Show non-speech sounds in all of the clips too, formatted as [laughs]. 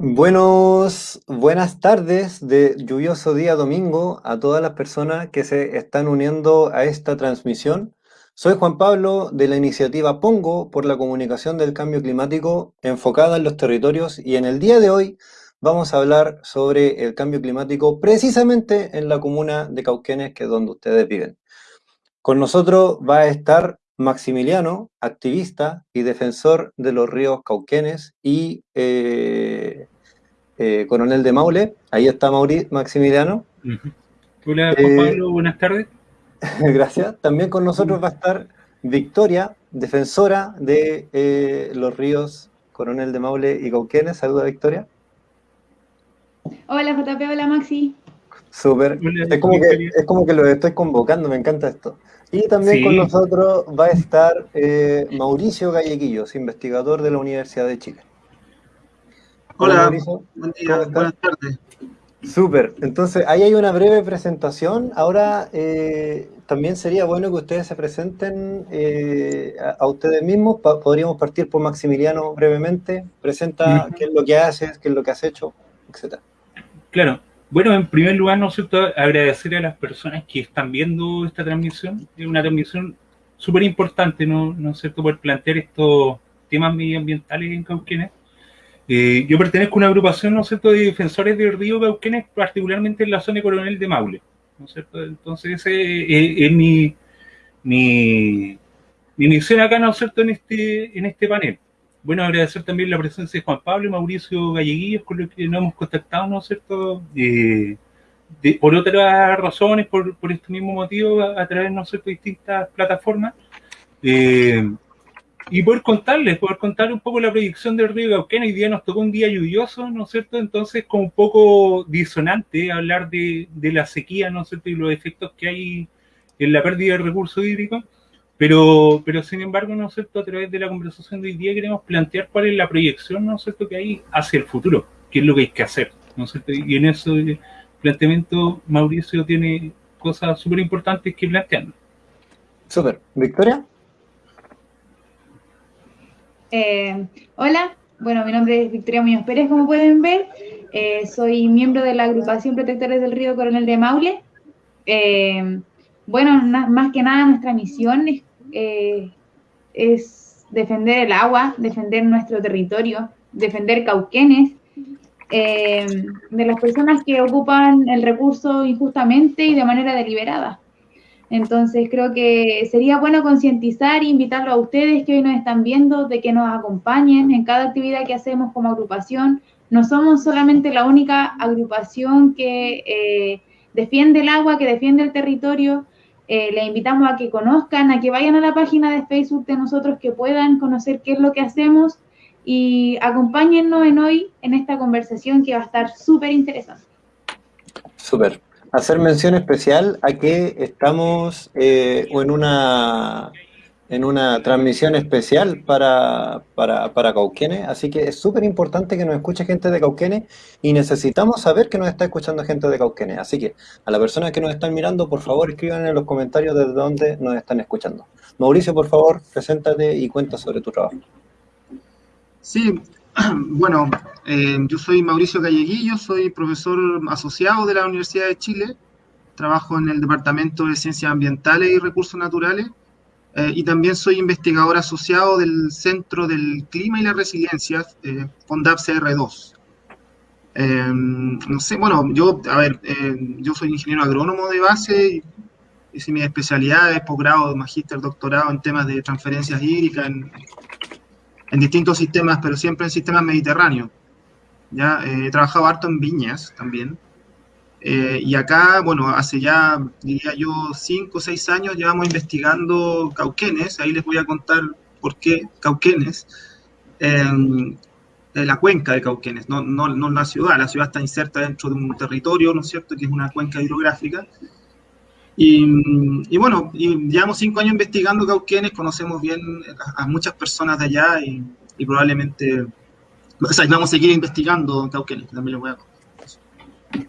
Buenos, buenas tardes de lluvioso día domingo a todas las personas que se están uniendo a esta transmisión. Soy Juan Pablo de la iniciativa Pongo por la comunicación del cambio climático enfocada en los territorios y en el día de hoy vamos a hablar sobre el cambio climático precisamente en la comuna de Cauquenes, que es donde ustedes viven. Con nosotros va a estar Maximiliano, activista y defensor de los ríos Cauquenes y eh, eh, coronel de Maule. Ahí está Mauri Maximiliano. Hola, Juan eh, Pablo, buenas tardes. [laughs] Gracias. También con nosotros va a estar Victoria, defensora de los ríos Coronel de Maule y Cauquenes. Saluda, Victoria. Hola, JP, hola, Maxi. Súper. Es, como que, es como que lo estoy convocando, me encanta esto. Y también con nosotros va a estar eh, Mauricio Galleguillos, investigador de la Universidad de Chile. Hola, Mauricio. Buen día, buenas tardes. Súper, entonces ahí hay una breve presentación. Ahora eh, también sería bueno que ustedes se presenten eh, a, ustedes mismos. podríamos partir por Maximiliano brevemente. Presenta qué es lo que haces, qué es lo que has hecho, etc. Claro, bueno, en primer lugar, ¿no es agradecer a las personas que están viendo esta transmisión. Es una transmisión súper importante, ¿no? ¿no es cierto?, poder plantear estos temas medioambientales en Cauquenes. Eh, yo pertenezco a una agrupación, ¿no es cierto?, de defensores del río Cauquenes, particularmente en la zona de Coronel de Maule, ¿no es cierto? Entonces, ese es, mi, mi, mi, misión acá, ¿no es cierto?, en este, en este panel bueno, agradecer también la presencia de Juan Pablo y Mauricio Galleguillos, con los que nos hemos contactado, ¿no es cierto? Eh, por otras razones, por, este mismo motivo, a, través, ¿no es cierto?, de distintas plataformas. Eh, y poder contarles, poder contar un poco la proyección del río Cauquena. Hoy día nos tocó un día lluvioso, ¿no es cierto? Entonces, como un poco disonante hablar de, de la sequía, ¿no es cierto? Y los efectos que hay en la pérdida de recursos hídricos. Pero, pero sin embargo, ¿no es cierto? A través de la conversación de hoy día queremos plantear cuál es la proyección, ¿no es cierto?, que hay hacia el futuro, qué es lo que hay que hacer, ¿no es cierto? Y en ese planteamiento Mauricio tiene cosas súper importantes que plantear. Súper. ¿Victoria? Eh, hola, bueno, mi nombre es Victoria Muñoz Pérez, como pueden ver. Eh, soy miembro de la agrupación Protectores del Río Coronel de Maule. Eh, bueno, más que nada nuestra misión es eh, es defender el agua, defender nuestro territorio, defender Cauquenes, eh, de las personas que ocupan el recurso injustamente y de manera deliberada. Entonces creo que sería bueno concientizar e invitarlo a ustedes que hoy nos están viendo de que nos acompañen en cada actividad que hacemos como agrupación. No somos solamente la única agrupación que eh, defiende el agua, que defiende el territorio, eh, les invitamos a que conozcan, a que vayan a la página de Facebook de nosotros, que puedan conocer qué es lo que hacemos y acompáñennos en hoy en esta conversación que va a estar súper interesante. Súper. Hacer mención especial a que estamos eh, en una en una transmisión especial para, para, para Cauquenes, así que es súper importante que nos escuche gente de Cauquenes y necesitamos saber que nos está escuchando gente de Cauquenes, así que a las personas que nos están mirando, por favor escriban en los comentarios desde dónde nos están escuchando. Mauricio, por favor, preséntate y cuenta sobre tu trabajo. Sí, [clears throat] bueno, eh, yo soy Mauricio Galleguillo, soy profesor asociado de la Universidad de Chile, trabajo en el Departamento de Ciencias Ambientales y Recursos Naturales, eh, y también soy investigador asociado del Centro del Clima y la Resiliencia, eh, CR2. Eh, no sé, bueno, yo, a ver, eh, yo soy ingeniero agrónomo de base hice mi especialidad de posgrado, magíster, doctorado en temas de transferencias hídricas en, en, distintos sistemas, pero siempre en sistemas mediterráneos. Ya he trabajado harto en viñas también. Eh, y acá, bueno, hace ya, diría yo, cinco o seis años llevamos investigando cauquenes, ahí les voy a contar por qué cauquenes, en la cuenca de Cauquenes, no, no, no, la ciudad, la ciudad está inserta dentro de un territorio, ¿no es cierto?, que es una cuenca hidrográfica. Y, y bueno, llevamos cinco años investigando Cauquenes, conocemos bien a, muchas personas de allá y, probablemente, vamos a seguir investigando Cauquenes, también les voy a contar.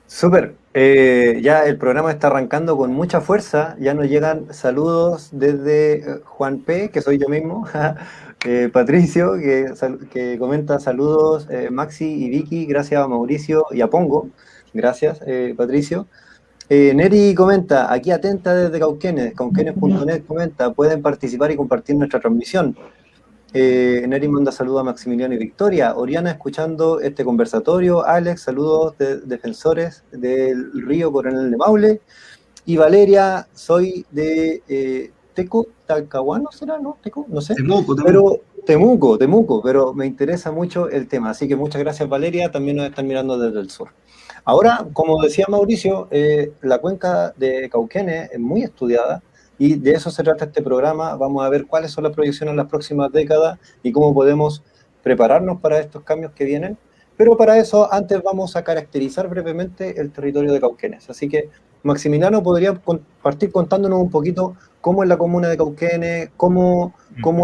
Súper, eh, ya el programa está arrancando con mucha fuerza, ya nos llegan saludos desde eh, Juan P, que soy yo mismo, [laughs] Eh, Patricio, que, comenta saludos, Maxi y Vicky, gracias a Mauricio y a Pongo, gracias Patricio. Neri comenta, aquí atenta desde Cauquenes, cauquenes.net comenta, pueden participar y compartir nuestra transmisión. Neri manda saludos a Maximiliano y Victoria, Oriana escuchando este conversatorio, Alex, saludos de defensores del río Coronel de Maule, y Valeria, soy de Teco, Talcahuano será, ¿no? Teco, no sé. Temuco, Temuco. Pero, Temuco, Temuco, pero me interesa mucho el tema. Así que muchas gracias, Valeria. También nos están mirando desde el sur. Ahora, como decía Mauricio, eh, la cuenca de Cauquenes es muy estudiada y de eso se trata este programa. Vamos a ver cuáles son las proyecciones en las próximas décadas y cómo podemos prepararnos para estos cambios que vienen. Pero para eso, antes vamos a caracterizar brevemente el territorio de Cauquenes. Así que Maximiliano podría partir contándonos un poquito cómo es la comuna de Cauquenes, cómo,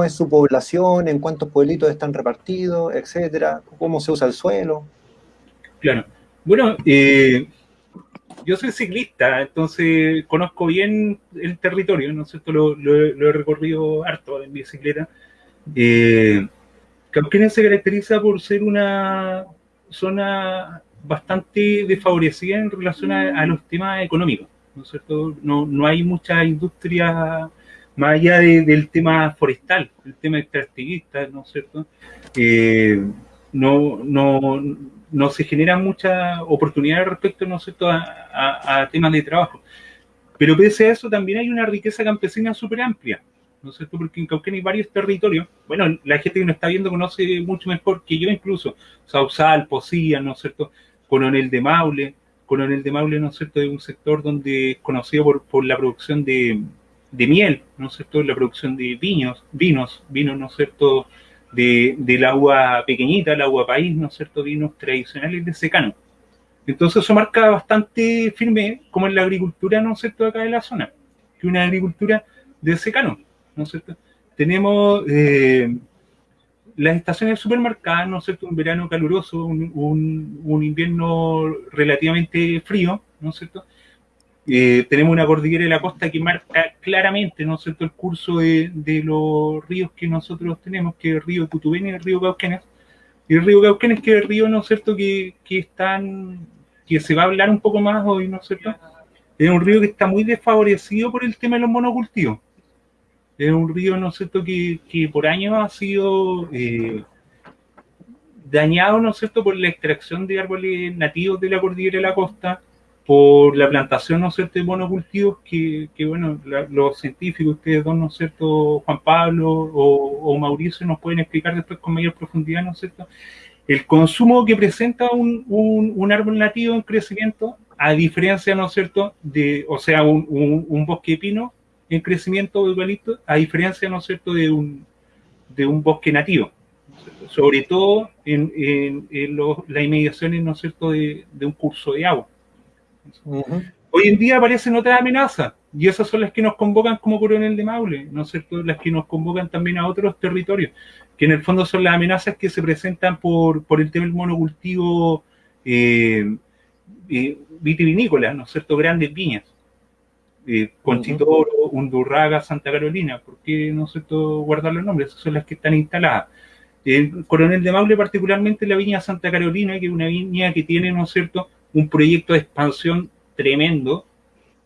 es su población, en cuántos pueblitos están repartidos, etcétera, cómo se usa el suelo. Claro. Bueno, eh, yo soy ciclista, entonces conozco bien el territorio, ¿no es cierto? Lo, he recorrido harto en bicicleta. Eh, se caracteriza por ser una zona bastante desfavorecida en relación a, los temas económicos, ¿no es cierto? No, no hay mucha industria más allá del tema forestal, el tema extractivista, ¿no es cierto? Eh, no, no, no se generan muchas oportunidades respecto, ¿no cierto?, a, a, temas de trabajo. Pero pese a eso también hay una riqueza campesina súper amplia, ¿no es cierto? Porque en Cauquén hay varios territorios, bueno, la gente que nos está viendo conoce mucho mejor que yo incluso, Sausal, Posía, ¿no es cierto? Coronel de Maule. Coronel de Maule, ¿no es cierto?, es un sector donde es conocido por, la producción de, miel, ¿no es cierto?, la producción de vinos, vinos, vinos, ¿no es cierto?, de, del agua pequeñita, el agua país, ¿no es cierto?, vinos tradicionales de secano. Entonces eso marca bastante firme como en la agricultura, ¿no es cierto?, acá de la zona, que una agricultura de secano, ¿no es cierto? Tenemos eh, las estaciones súper marcadas, ¿no es cierto? Un verano caluroso, un, invierno relativamente frío, ¿no es cierto? Eh, tenemos una cordillera de la costa que marca claramente, ¿no cierto?, el curso de, los ríos que nosotros tenemos, que es el río Cutubén y el río Cauquenes. Y el río Cauquenes, que es el río, ¿no cierto?, que, que están, que se va a hablar un poco más hoy, ¿no es cierto? Es un río que está muy desfavorecido por el tema de los monocultivos es un río, ¿no es cierto?, que, por años ha sido eh, dañado, ¿no es cierto?, por la extracción de árboles nativos de la cordillera de la costa, por la plantación, ¿no es cierto?, de monocultivos que, que bueno, los científicos, ustedes dos, ¿no cierto?, Juan Pablo o, Mauricio nos pueden explicar después con mayor profundidad, ¿no es cierto?, el consumo que presenta un, un, árbol nativo en crecimiento, a diferencia, ¿no es cierto?, de, o sea, un, un bosque de pino, en crecimiento eucalipto, a diferencia, ¿no es cierto?, de un, de un bosque nativo, sobre todo en, en, las inmediaciones, ¿no cierto?, de, de un curso de agua. Hoy en día aparecen otras amenazas, y esas son las que nos convocan como coronel de Maule, ¿no es cierto?, las que nos convocan también a otros territorios, que en el fondo son las amenazas que se presentan por, por el tema del monocultivo eh, eh, vitivinícola, ¿no es cierto?, grandes viñas eh, Conchitoro, Undurraga, Santa Carolina, ¿por qué no sé todo guardar los nombres? Esas son las que están instaladas. El Coronel de Maule, particularmente la viña Santa Carolina, que es una viña que tiene, ¿no es cierto?, un proyecto de expansión tremendo,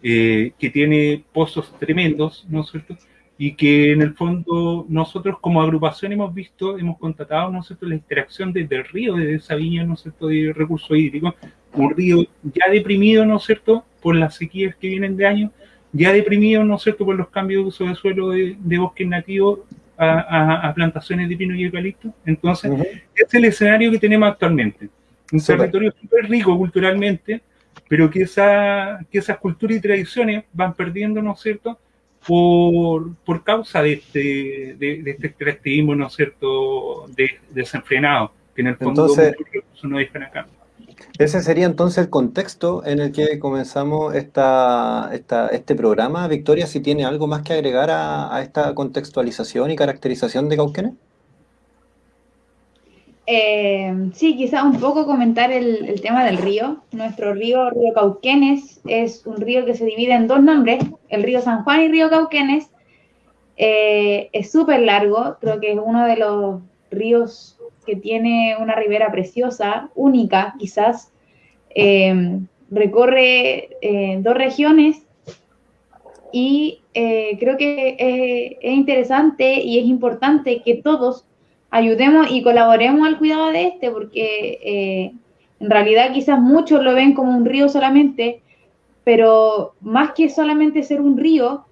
eh, que tiene pozos tremendos, ¿no es cierto?, y que en el fondo nosotros como agrupación hemos visto, hemos constatado, ¿no es cierto?, la interacción desde el río, desde esa viña, ¿no es cierto?, de recursos hídricos, un río ya deprimido, ¿no es cierto?, por las sequías que vienen de años, ya deprimido, ¿no es cierto?, por los cambios de uso de suelo de, bosques nativos a, plantaciones de pino y eucalipto. Entonces, este es el escenario que tenemos actualmente. Un territorio súper rico culturalmente, pero que, esa, que esas culturas y tradiciones van perdiendo, ¿no es cierto?, por, por causa de este, de, este extractivismo, ¿no es cierto?, desenfrenado, que en el fondo Entonces, no dejan acá. Ese sería entonces el contexto en el que comenzamos esta, este programa. Victoria, si tiene algo más que agregar a, esta contextualización y caracterización de Cauquenes. Eh, sí, quizá un poco comentar el, tema del río. Nuestro río, Río Cauquenes, es un río que se divide en dos nombres, el río San Juan y río Cauquenes. Eh, es súper largo, creo que es uno de los ríos que tiene una ribera preciosa, única quizás. Eh, recorre dos regiones y creo que es interesante y es importante que todos ayudemos y colaboremos al cuidado de este, porque en realidad quizás muchos lo ven como un río solamente, pero más que solamente ser un río,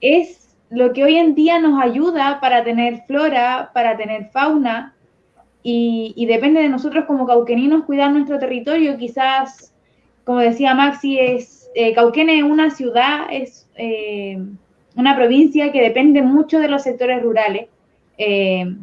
es lo que hoy en día nos ayuda para tener flora, para tener fauna, y, depende de nosotros como cauqueninos cuidar nuestro territorio. Quizás, como decía Maxi, es, eh, Cauquene es una ciudad, es eh, una provincia que depende mucho de los sectores rurales. Eh,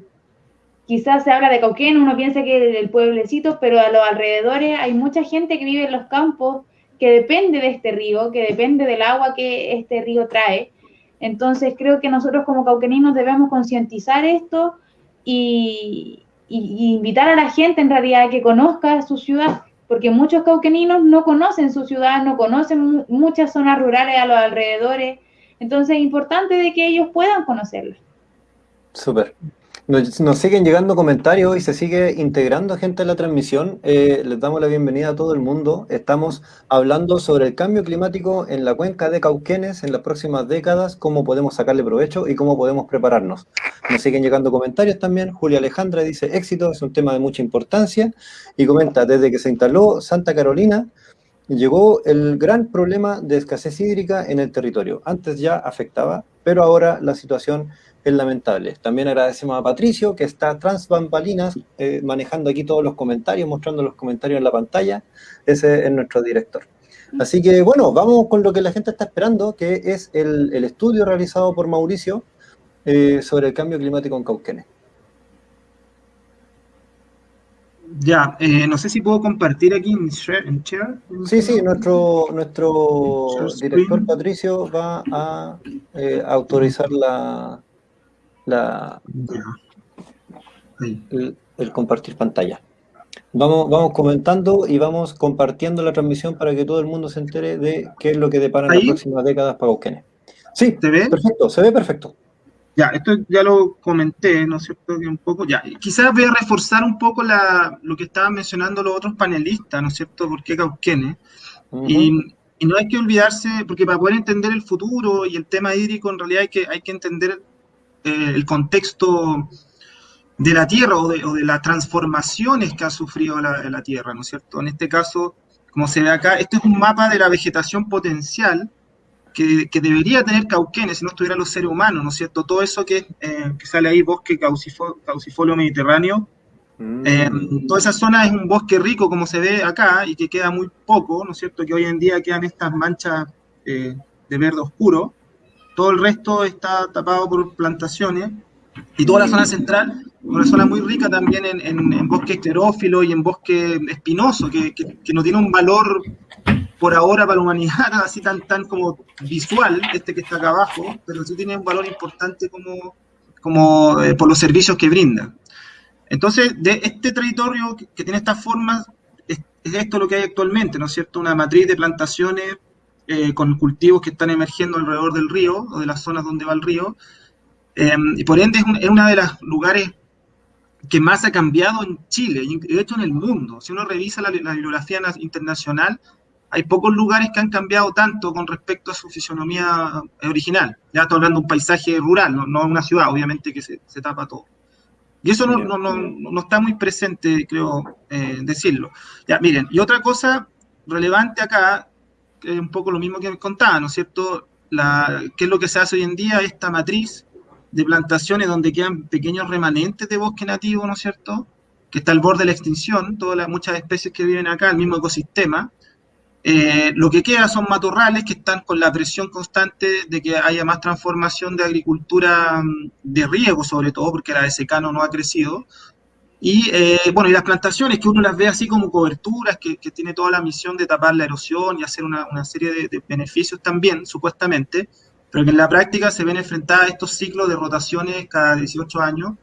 quizás se habla de Cauquén, uno piensa que es el pueblecito, pero a los alrededores hay mucha gente que vive en los campos, que depende de este río, que depende del agua que este río trae. Entonces creo que nosotros como cauqueninos debemos concientizar esto y, invitar a la gente en realidad a que conozca su ciudad, porque muchos cauqueninos no conocen su ciudad, no conocen muchas zonas rurales a los alrededores. Entonces es importante de que ellos puedan conocerla. Súper. Nos, siguen llegando comentarios y se sigue integrando gente en la transmisión. Eh, les damos la bienvenida a todo el mundo. Estamos hablando sobre el cambio climático en la cuenca de Cauquenes en las próximas décadas, cómo podemos sacarle provecho y cómo podemos prepararnos. Nos siguen llegando comentarios también. Julia Alejandra dice, éxito, es un tema de mucha importancia. Y comenta, desde que se instaló Santa Carolina, llegó el gran problema de escasez hídrica en el territorio. Antes ya afectaba, pero ahora la situación es lamentable. También agradecemos a Patricio, que está tras bambalinas, eh, manejando aquí todos los comentarios, mostrando los comentarios en la pantalla. Ese es nuestro director. Así que, bueno, vamos con lo que la gente está esperando, que es el, estudio realizado por Mauricio eh, sobre el cambio climático en Cauquenes. Ya, eh, no sé si puedo compartir aquí en share. Sí, sí, nuestro, nuestro director Patricio va a autorizar la, la, el, compartir pantalla. Vamos, vamos comentando y vamos compartiendo la transmisión para que todo el mundo se entere de qué es lo que depara en las próximas décadas para Cauquenes. Sí, ¿Se ve? perfecto, se ve perfecto. Ya, esto ya lo comenté, ¿no es cierto? Que un poco, ya, quizás voy a reforzar un poco la, lo que estaban mencionando los otros panelistas, ¿no es cierto? ¿Por qué Cauquenes? y, y, no hay que olvidarse, porque para poder entender el futuro y el tema hídrico, en realidad hay que, hay que entender el contexto de la Tierra o de, las transformaciones que ha sufrido la, Tierra, ¿no es cierto? En este caso, como se ve acá, este es un mapa de la vegetación potencial que, debería tener Cauquenes si no estuvieran los seres humanos, ¿no es cierto? Todo eso que, eh, sale ahí, bosque caucifolio mediterráneo, mm. eh, toda esa zona es un bosque rico, como se ve acá, y que queda muy poco, ¿no es cierto? Que hoy en día quedan estas manchas de verde oscuro, todo el resto está tapado por plantaciones y toda la zona central, una zona muy rica también en, bosque esclerófilo y en bosque espinoso, que, no tiene un valor por ahora para la humanidad, [laughs] así tan, tan como visual, este que está acá abajo, pero sí tiene un valor importante como, como eh, por los servicios que brinda. Entonces, de este territorio que, tiene estas formas, es, es, esto lo que hay actualmente, ¿no es cierto? Una matriz de plantaciones eh, con cultivos que están emergiendo alrededor del río o de las zonas donde va el río. Eh, y por ende es, uno de los lugares que más ha cambiado en Chile, y de hecho en el mundo. Si uno revisa la, bibliografía internacional, hay pocos lugares que han cambiado tanto con respecto a su fisonomía original. Ya estoy hablando de un paisaje rural, no, una ciudad, obviamente que se, tapa todo. Y eso no, no, no, está muy presente, creo eh, decirlo. Ya, miren, y otra cosa relevante acá es un poco lo mismo que me contaba, ¿no es cierto? ¿Qué es lo que se hace hoy en día? Esta matriz de plantaciones donde quedan pequeños remanentes de bosque nativo, ¿no es cierto? Que está al borde de la extinción, todas las muchas especies que viven acá, el mismo ecosistema. Eh, lo que queda son matorrales que están con la presión constante de que haya más transformación de agricultura mm, de riego, sobre todo, porque la de secano no ha crecido, y eh, bueno, y las plantaciones, que uno las ve así como coberturas, que, que tiene toda la misión de tapar la erosión y hacer una, una serie de, beneficios también, supuestamente, pero que en la práctica se ven enfrentadas a estos ciclos de rotaciones cada 18 años,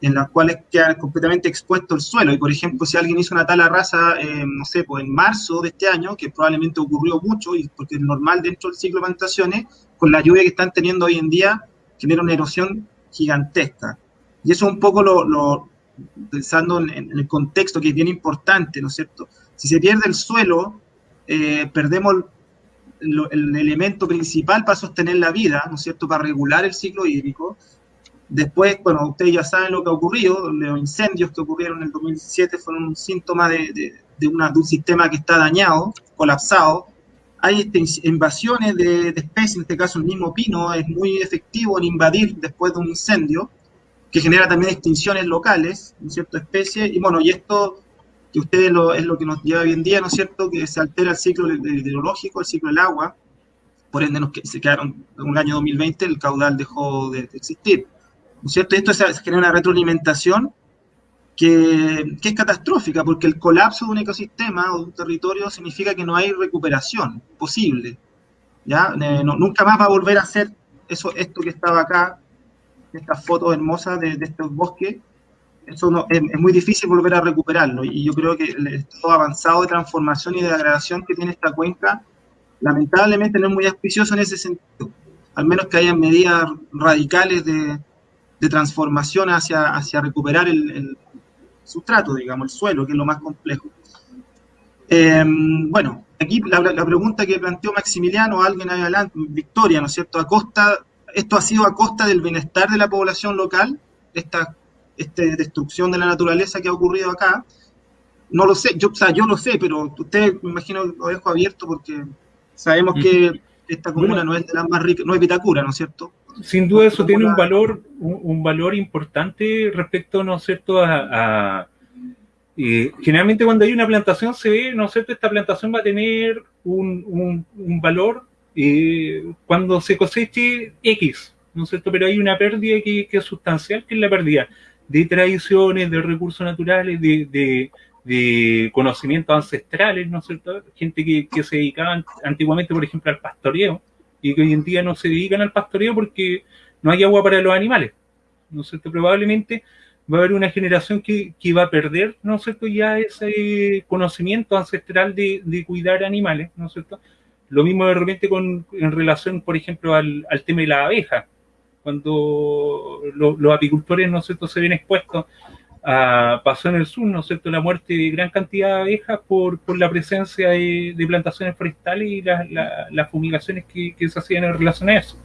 en las cuales queda completamente expuesto el suelo. Y por ejemplo, si alguien hizo una tala rasa, eh, no sé, pues en marzo de este año, que probablemente ocurrió mucho, y porque es normal dentro del ciclo de plantaciones, con la lluvia que están teniendo hoy en día, genera una erosión gigantesca. Y eso es un poco lo, pensando en, el contexto que es bien importante, ¿no es cierto? Si se pierde el suelo, eh, perdemos el elemento principal para sostener la vida, ¿no es cierto?, para regular el ciclo hídrico. Después, bueno, ustedes ya saben lo que ha ocurrido, los incendios que ocurrieron en el 2017 fueron un síntoma de, de, una, de un sistema que está dañado, colapsado. Hay este, invasiones de, especies, en este caso el mismo pino es muy efectivo en invadir después de un incendio, que genera también extinciones locales, ¿no es especies. Y bueno, y esto que ustedes lo, es lo que nos lleva hoy en día, ¿no es cierto?, que se altera el ciclo hidrológico, el ciclo del agua, por ende nos, se quedaron en el año 2020, el caudal dejó de, existir. ¿No es cierto? Y esto genera una retroalimentación que, que, es catastrófica, porque el colapso de un ecosistema o de un territorio significa que no hay recuperación posible. ¿ya? Eh, nunca más va a volver a ser eso, esto que estaba acá, estas fotos hermosas de, de estos bosques, eso no, es, muy difícil volver a recuperarlo. Y yo creo que el estado avanzado de transformación y de degradación que tiene esta cuenca, lamentablemente no es muy auspicioso en ese sentido. Al menos que haya medidas radicales de, de transformación hacia, hacia recuperar el, sustrato, digamos, el suelo, que es lo más complejo. Em, bueno, aquí la, la, pregunta que planteó Maximiliano, alguien adelante, Victoria, ¿no es cierto? A costa, esto ha sido a costa del bienestar de la población local, esta esta destrucción de la naturaleza que ha ocurrido acá. No lo sé, yo, o sea, yo lo sé, pero usted me imagino lo dejo abierto porque sabemos que esta comuna no es de las más ricas, no es Vitacura, ¿no es cierto? Sin duda eso tiene un valor, un, valor importante respecto, ¿no es cierto?, a, generalmente cuando hay una plantación se ve, ¿no es cierto?, esta plantación va a tener un, un, valor cuando se coseche X, ¿no es cierto?, pero hay una pérdida que, que es sustancial, que es la pérdida de tradiciones, de recursos naturales, de, de, conocimientos ancestrales, ¿no es cierto? Gente que, que, se dedicaba antiguamente, por ejemplo, al pastoreo, y que hoy en día no se dedican al pastoreo porque no hay agua para los animales, ¿no es cierto? Probablemente va a haber una generación que, que va a perder, ¿no es cierto?, ya ese conocimiento ancestral de, de cuidar animales, ¿no es cierto? Lo mismo de repente con, en relación, por ejemplo, al, al tema de la abeja cuando los apicultores, ¿no se ven expuestos a, pasó en el sur, ¿no es cierto?, la muerte de gran cantidad de abejas por, por la presencia de, plantaciones forestales y las fumigaciones que, se hacían en relación a eso.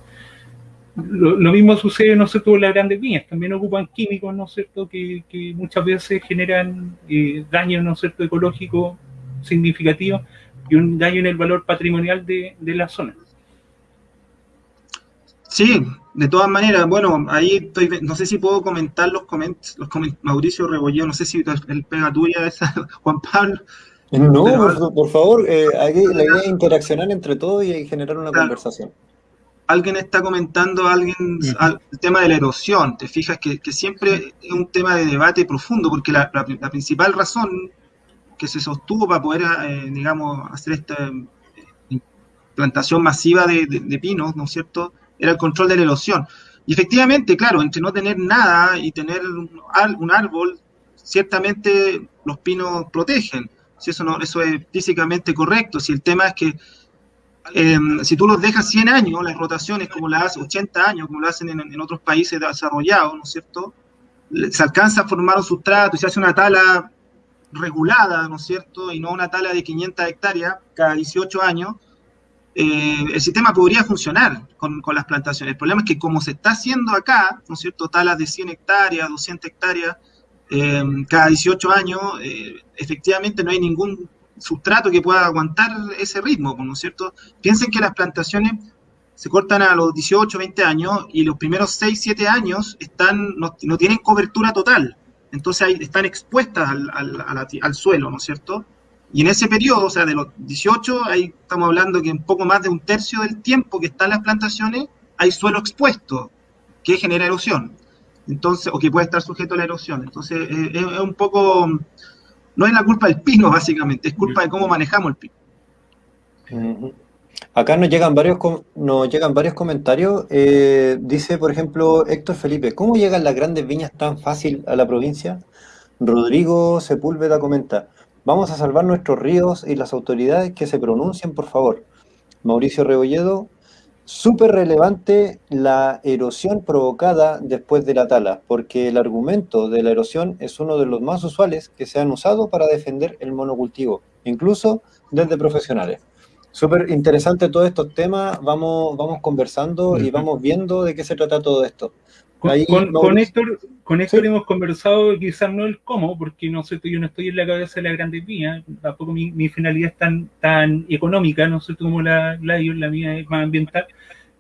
Lo, mismo sucede, ¿no es cierto?, con las grandes viñas, también ocupan químicos, ¿no es cierto?, que, muchas veces generan eh, daño, ¿no es cierto?, ecológico significativo y un daño en el valor patrimonial de, de la zona. Sí, de todas maneras, bueno, ahí estoy, no sé si puedo comentar los comentarios, los Mauricio Rebolleo, no sé si el pega tuya esa, [laughs] Juan Pablo. No, por, favor, eh, la idea es interaccionar entre todos y generar una conversación. Alguien está comentando alguien el tema de la erosión, te fijas que, siempre es un tema de debate profundo, porque la, principal razón que se sostuvo para poder, eh, digamos, hacer esta eh, plantación masiva de, pinos, ¿no es cierto?, era el control de la erosión. Y efectivamente, claro, entre no tener nada y tener un, árbol, ciertamente los pinos protegen. Si eso, no, eso es físicamente correcto. Si el tema es que em, si tú los dejas 100 años, las rotaciones como las hace 80 años, como lo hacen en, otros países desarrollados, ¿no es cierto? Se alcanza a formar un sustrato y se hace una tala regulada, ¿no es cierto? Y no una tala de 500 hectáreas cada 18 años, eh, el sistema podría funcionar con, las plantaciones. El problema es que como se está haciendo acá, ¿no es cierto?, talas de 100 hectáreas, 200 hectáreas, eh, cada 18 años, eh, efectivamente no hay ningún sustrato que pueda aguantar ese ritmo, ¿no es cierto? Piensen que las plantaciones se cortan a los 18, 20 años y los primeros 6, 7 años están, no, tienen cobertura total. Entonces ahí están expuestas al, al suelo, ¿no es cierto? Y en ese periodo, o sea, de los 18, ahí estamos hablando que un poco más de un tercio del tiempo que están las plantaciones, hay suelo expuesto que genera erosión. Entonces, o que puede estar sujeto a la erosión. Entonces, eh, es, un poco, no es la culpa del pino, [laughs] básicamente, es culpa de cómo manejamos el pino. Acá nos llegan varios, nos llegan varios comentarios. Eh, dice, por ejemplo, Héctor Felipe, ¿cómo llegan las grandes viñas tan fácil a la provincia? Rodrigo Sepúlveda comenta, Vamos a salvar nuestros ríos y las autoridades que se pronuncien, por favor. Mauricio Rebolledo, súper relevante la erosión provocada después de la tala, porque el argumento de la erosión es uno de los más usuales que se han usado para defender el monocultivo, incluso desde profesionales. Súper interesante todos estos temas, vamos, vamos conversando y vamos viendo de qué se trata todo esto. Con, con, Héctor, con hemos conversado quizás no el cómo, porque no sé, yo no estoy en la cabeza de la grande mía, tampoco mi, finalidad es tan, tan económica, no sé como la, la, la mía es más ambiental,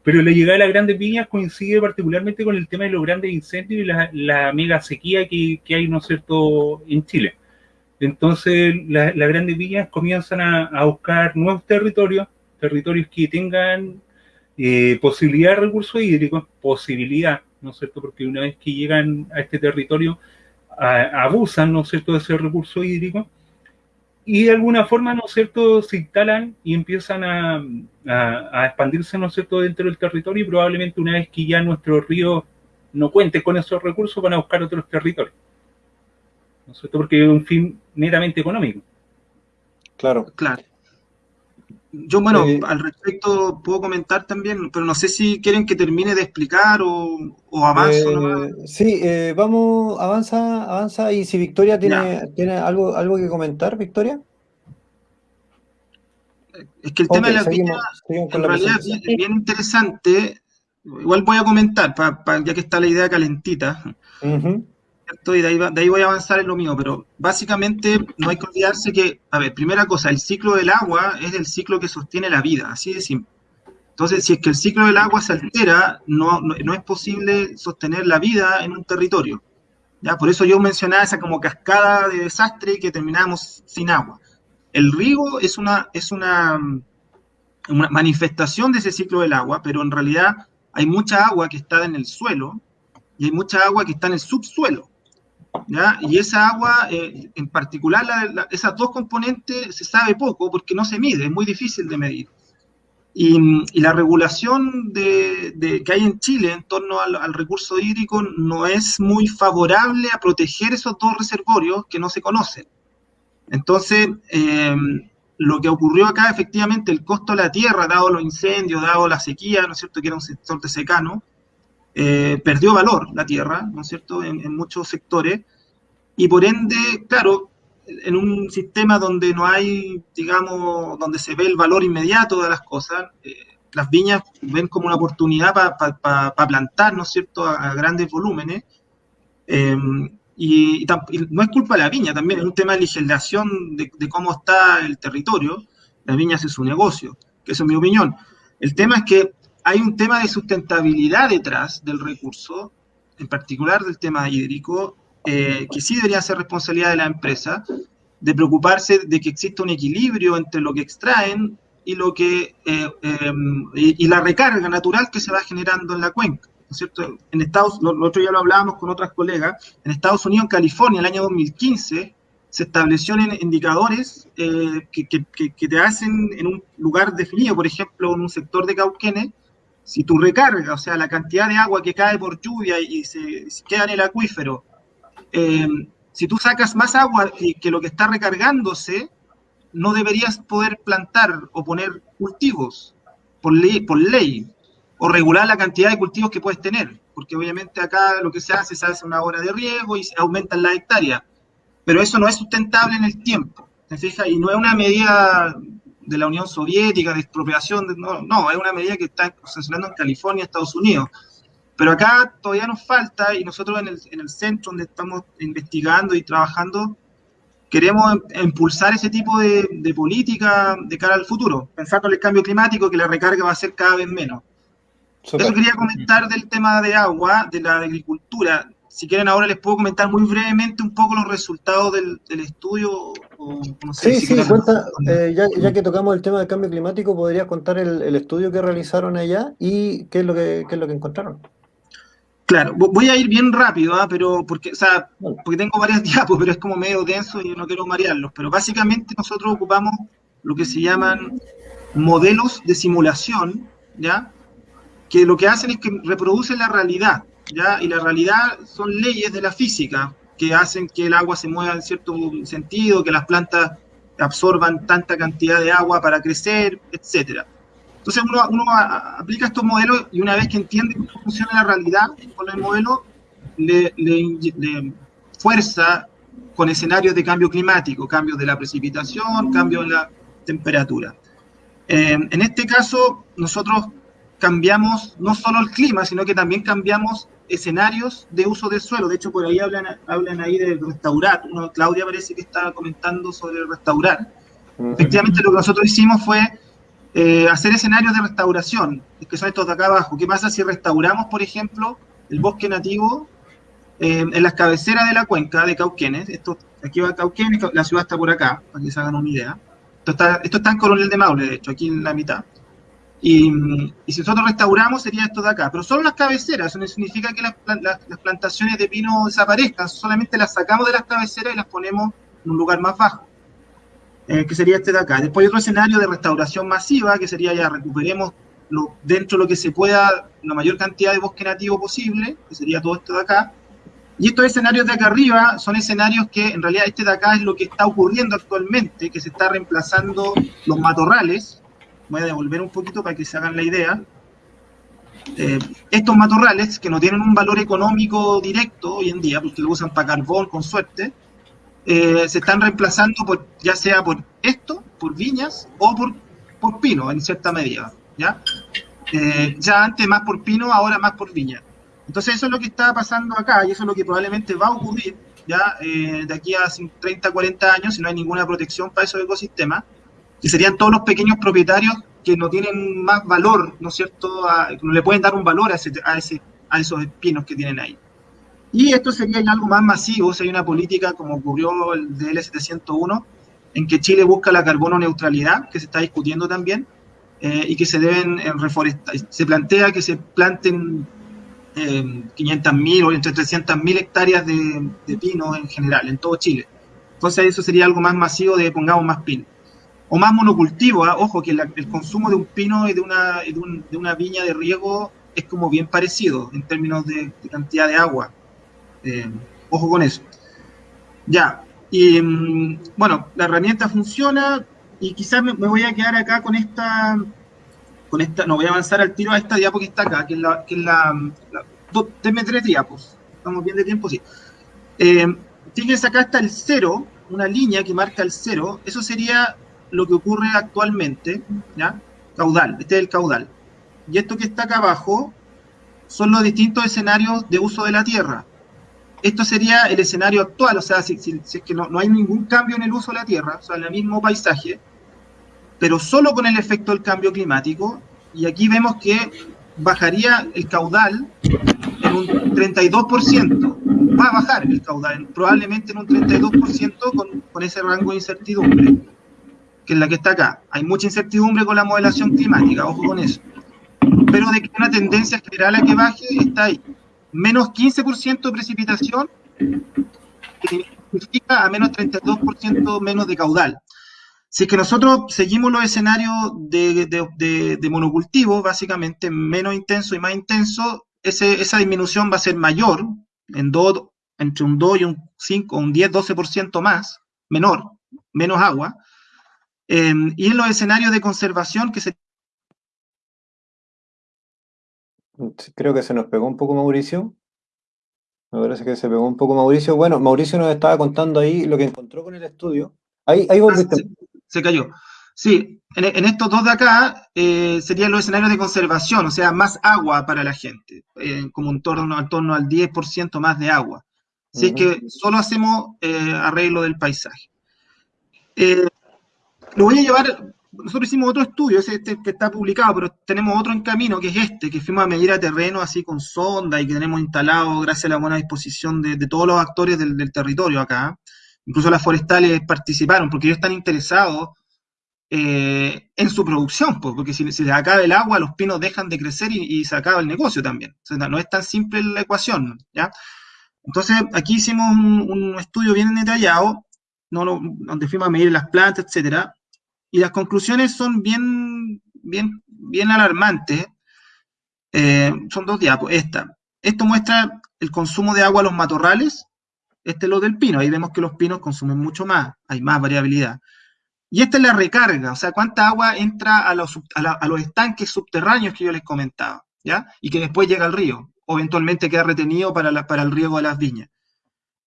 pero la llegada de las grandes viñas coincide particularmente con el tema de los grandes incendios y la, la mega sequía que, que, hay, ¿no es cierto?, en Chile. Entonces, las grandes viñas comienzan a, buscar nuevos territorios, territorios que tengan eh, posibilidad de recursos hídricos, posibilidad, ¿no es cierto?, porque una vez que llegan a este territorio, abusan, ¿no es cierto?, de ese recurso hídrico, y de alguna forma, ¿no es cierto?, se instalan y empiezan a, a, expandirse, ¿no es cierto?, dentro del territorio y probablemente una vez que ya nuestro río no cuente con esos recursos, van a buscar otros territorios. ¿No es cierto? Porque un fin netamente económico. Claro. Claro. Yo, bueno, eh, al respecto puedo comentar también, pero no sé si quieren que termine de explicar o, o avanzo. Eh, sí, eh, vamos, avanza, avanza. Y si Victoria tiene, tiene algo, algo que comentar, Victoria. Es que el tema de la vida, en realidad es bien interesante. Igual voy a comentar, ya que está la idea calentita. De ahí, voy a avanzar en lo mío, pero básicamente no hay que olvidarse que, a ver, primera cosa, el ciclo del agua es el ciclo que sostiene la vida, así de simple. Entonces, si es que el ciclo del agua se altera, no, no, es posible sostener la vida en un territorio. ¿ya? Por eso yo mencionaba esa como cascada de desastre que terminamos sin agua. El riego es una, es una manifestación de ese ciclo del agua, pero en realidad hay mucha agua que está en el suelo y hay mucha agua que está en el subsuelo. Y esa agua, eh, en particular, esas dos componentes se sabe poco porque no se mide, es muy difícil de medir. Y, la regulación de, que hay en Chile en torno al, recurso hídrico no es muy favorable a proteger esos dos reservorios que no se conocen. Entonces, eh, lo que ocurrió acá, efectivamente, el costo de la tierra, dado los incendios, dado la sequía, ¿no es cierto?, que era un sector de secano, eh, perdió valor la tierra, ¿no es cierto?, en, muchos sectores, y por ende, claro, en un sistema donde no hay, digamos, donde se ve el valor inmediato de las cosas, eh, las viñas ven como una oportunidad para plantar, ¿no es cierto?, a, grandes volúmenes, eh, y, no es culpa de la viña, también es un tema de legislación de, cómo está el territorio, la viña hace su negocio, que es mi opinión. El tema es que hay un tema de sustentabilidad detrás del recurso, en particular del tema hídrico, eh, que sí debería ser responsabilidad de la empresa, de preocuparse de que exista un equilibrio entre lo que extraen y lo que eh, em, y, la recarga natural que se va generando en la cuenca. ¿no es cierto? En Estados, lo, otro ya lo hablábamos con otras colegas, en Estados Unidos, en California, el año 2015, se establecieron indicadores eh, que, que, que, te hacen en un lugar definido, por ejemplo, en un sector de Cauquenes, si tu recarga, o sea, la cantidad de agua que cae por lluvia y se, queda en el acuífero, eh, si tú sacas más agua que, lo que está recargándose, no deberías poder plantar o poner cultivos por ley, o regular la cantidad de cultivos que puedes tener, porque obviamente acá lo que se hace, se hace una hora de riego y se aumentan las hectáreas, pero eso no es sustentable en el tiempo, ¿te fijas? Y no es una medida de la Unión Soviética, de expropiación, no, no, es una medida que está funcionando en California, Estados Unidos. Pero acá todavía nos falta y nosotros en el, en el centro donde estamos investigando y trabajando, queremos em, impulsar ese tipo de, de, política de cara al futuro, pensando en el cambio climático, que la recarga va a ser cada vez menos. Eso quería comentar del tema de agua, de la agricultura. Si quieren ahora les puedo comentar muy brevemente un poco los resultados del, del estudio sí, sí, cuenta, eh, ya, que tocamos el tema del cambio climático, ¿podrías contar el, estudio que realizaron allá y qué es lo que, es lo que encontraron? Claro, voy a ir bien rápido, ¿ah? pero porque, o sea, porque tengo varias [laughs] diapos, pero es como medio denso y no quiero marearlos. Pero básicamente nosotros ocupamos lo que se llaman modelos de simulación, ¿ya? Que lo que hacen es que reproducen la realidad, ¿ya? Y la realidad son leyes de la física, que hacen que el agua se mueva en cierto sentido, que las plantas absorban tanta cantidad de agua para crecer, etc. Entonces uno, uno aplica estos modelos y una vez que entiende cómo funciona la realidad con el modelo, le, le, fuerza con escenarios de cambio climático, cambio de la precipitación, cambio de la temperatura. Eh, en este caso, nosotros cambiamos no solo el clima, sino que también cambiamos escenarios de uso del suelo. De hecho, por ahí hablan, hablan ahí del restaurar. Claudia parece que estaba comentando sobre el restaurar. Efectivamente, lo que nosotros hicimos fue eh, hacer escenarios de restauración, que son estos de acá abajo. ¿Qué pasa si restauramos, por ejemplo, el bosque nativo eh, en las cabeceras de la cuenca de Cauquenes? Esto, aquí va Cauquenes, la ciudad está por acá, para que se hagan una idea. Esto está, esto está en Coronel de Maule, de hecho, aquí en la mitad. Y, si nosotros restauramos sería esto de acá, pero solo las cabeceras, eso no significa que las, plantaciones de pino desaparezcan, solamente las sacamos de las cabeceras y las ponemos en un lugar más bajo, eh, que sería este de acá. Después hay otro escenario de restauración masiva, que sería ya recuperemos lo, dentro de lo que se pueda la mayor cantidad de bosque nativo posible, que sería todo esto de acá. Y estos escenarios de acá arriba son escenarios que en realidad este de acá es lo que está ocurriendo actualmente, que se está reemplazando los matorrales, voy a devolver un poquito para que se hagan la idea. Eh, estos matorrales, que no tienen un valor económico directo hoy en día, porque lo usan para carbón con suerte, eh, se están reemplazando por, ya sea por esto, por viñas, o por, por pino, en cierta medida. ¿ya? Eh, ya antes más por pino, ahora más por viña. Entonces eso es lo que está pasando acá, y eso es lo que probablemente va a ocurrir ya de aquí a 30, 40 años, si no hay ninguna protección para esos ecosistemas, que serían todos los pequeños propietarios que no tienen más valor, ¿no es cierto?, que no le pueden dar un valor a, ese, a, ese, a esos espinos que tienen ahí. Y esto sería algo más masivo, si hay una política como ocurrió el DL701, en que Chile busca la carbono neutralidad, que se está discutiendo también, eh, y que se deben eh, reforestar. Se plantea que se planten eh, 500.000 o entre 300.000 hectáreas de, de pino en general, en todo Chile. Entonces eso sería algo más masivo de pongamos más pino o más monocultivo. ¿ah? Ojo, que el consumo de un pino y de una, de, una viña de riego es como bien parecido en términos de, cantidad de agua. Eh, ojo con eso. Ya, y mm, bueno, la herramienta funciona y quizás me, voy a quedar acá con esta, con esta, no voy a avanzar al tiro a esta diapo que está acá, que es la, que es la, denme tres diapos, estamos bien de tiempo, sí. Eh, fíjense acá está el cero, una línea que marca el cero, eso sería lo que ocurre actualmente, ¿ya? Caudal, este es el caudal. Y esto que está acá abajo son los distintos escenarios de uso de la tierra. Esto sería el escenario actual, o sea, si, es que no, no, hay ningún cambio en el uso de la tierra, o sea, en el mismo paisaje, pero solo con el efecto del cambio climático, y aquí vemos que bajaría el caudal en un 32%, va a bajar el caudal, probablemente en un 32% con, con ese rango de incertidumbre que es la que está acá. Hay mucha incertidumbre con la modelación climática, ojo con eso. Pero de que una tendencia general a que baje está ahí. Menos 15% de precipitación significa a menos 32% menos de caudal. Si es que nosotros seguimos los escenarios de, de, monocultivo, básicamente menos intenso y más intenso, ese, esa disminución va a ser mayor, en do, entre un 2 y un 5, un 10, 12% más, menor, menos agua, Em, y en los escenarios de conservación que se... Creo que se nos pegó un poco Mauricio. Me parece que se pegó un poco Mauricio. Bueno, Mauricio nos estaba contando ahí lo que encontró con el estudio. Ahí, ahí volviste. Ah, se, cayó. Sí, en, estos dos de acá eh, serían los escenarios de conservación, o sea, más agua para la gente, eh, como en torno, en torno al 10% más de agua. Si es que solo hacemos eh, arreglo del paisaje. Lo voy a llevar, nosotros hicimos otro estudio, ese este que está publicado, pero tenemos otro en camino, que es este, que fuimos a medir a terreno así con sonda y que tenemos instalado gracias a la buena disposición de, todos los actores del, territorio acá. Incluso las forestales participaron, porque ellos están interesados eh, en su producción, porque si, se les acaba el agua, los pinos dejan de crecer y, se acaba el negocio también. No es tan simple la ecuación, ¿ya? Entonces, aquí hicimos un, estudio bien detallado, no donde fuimos a medir las plantas, etcétera, y las conclusiones son bien, bien, bien alarmantes. Eh, son dos diapos. Esta. Esto muestra el consumo de agua a los matorrales. Este es lo del pino. Ahí vemos que los pinos consumen mucho más. Hay más variabilidad. Y esta es la recarga, o sea, cuánta agua entra a los, a, los estanques subterráneos que yo les comentaba, ¿ya? Y que después llega al río, o eventualmente queda retenido para, para el riego de las viñas.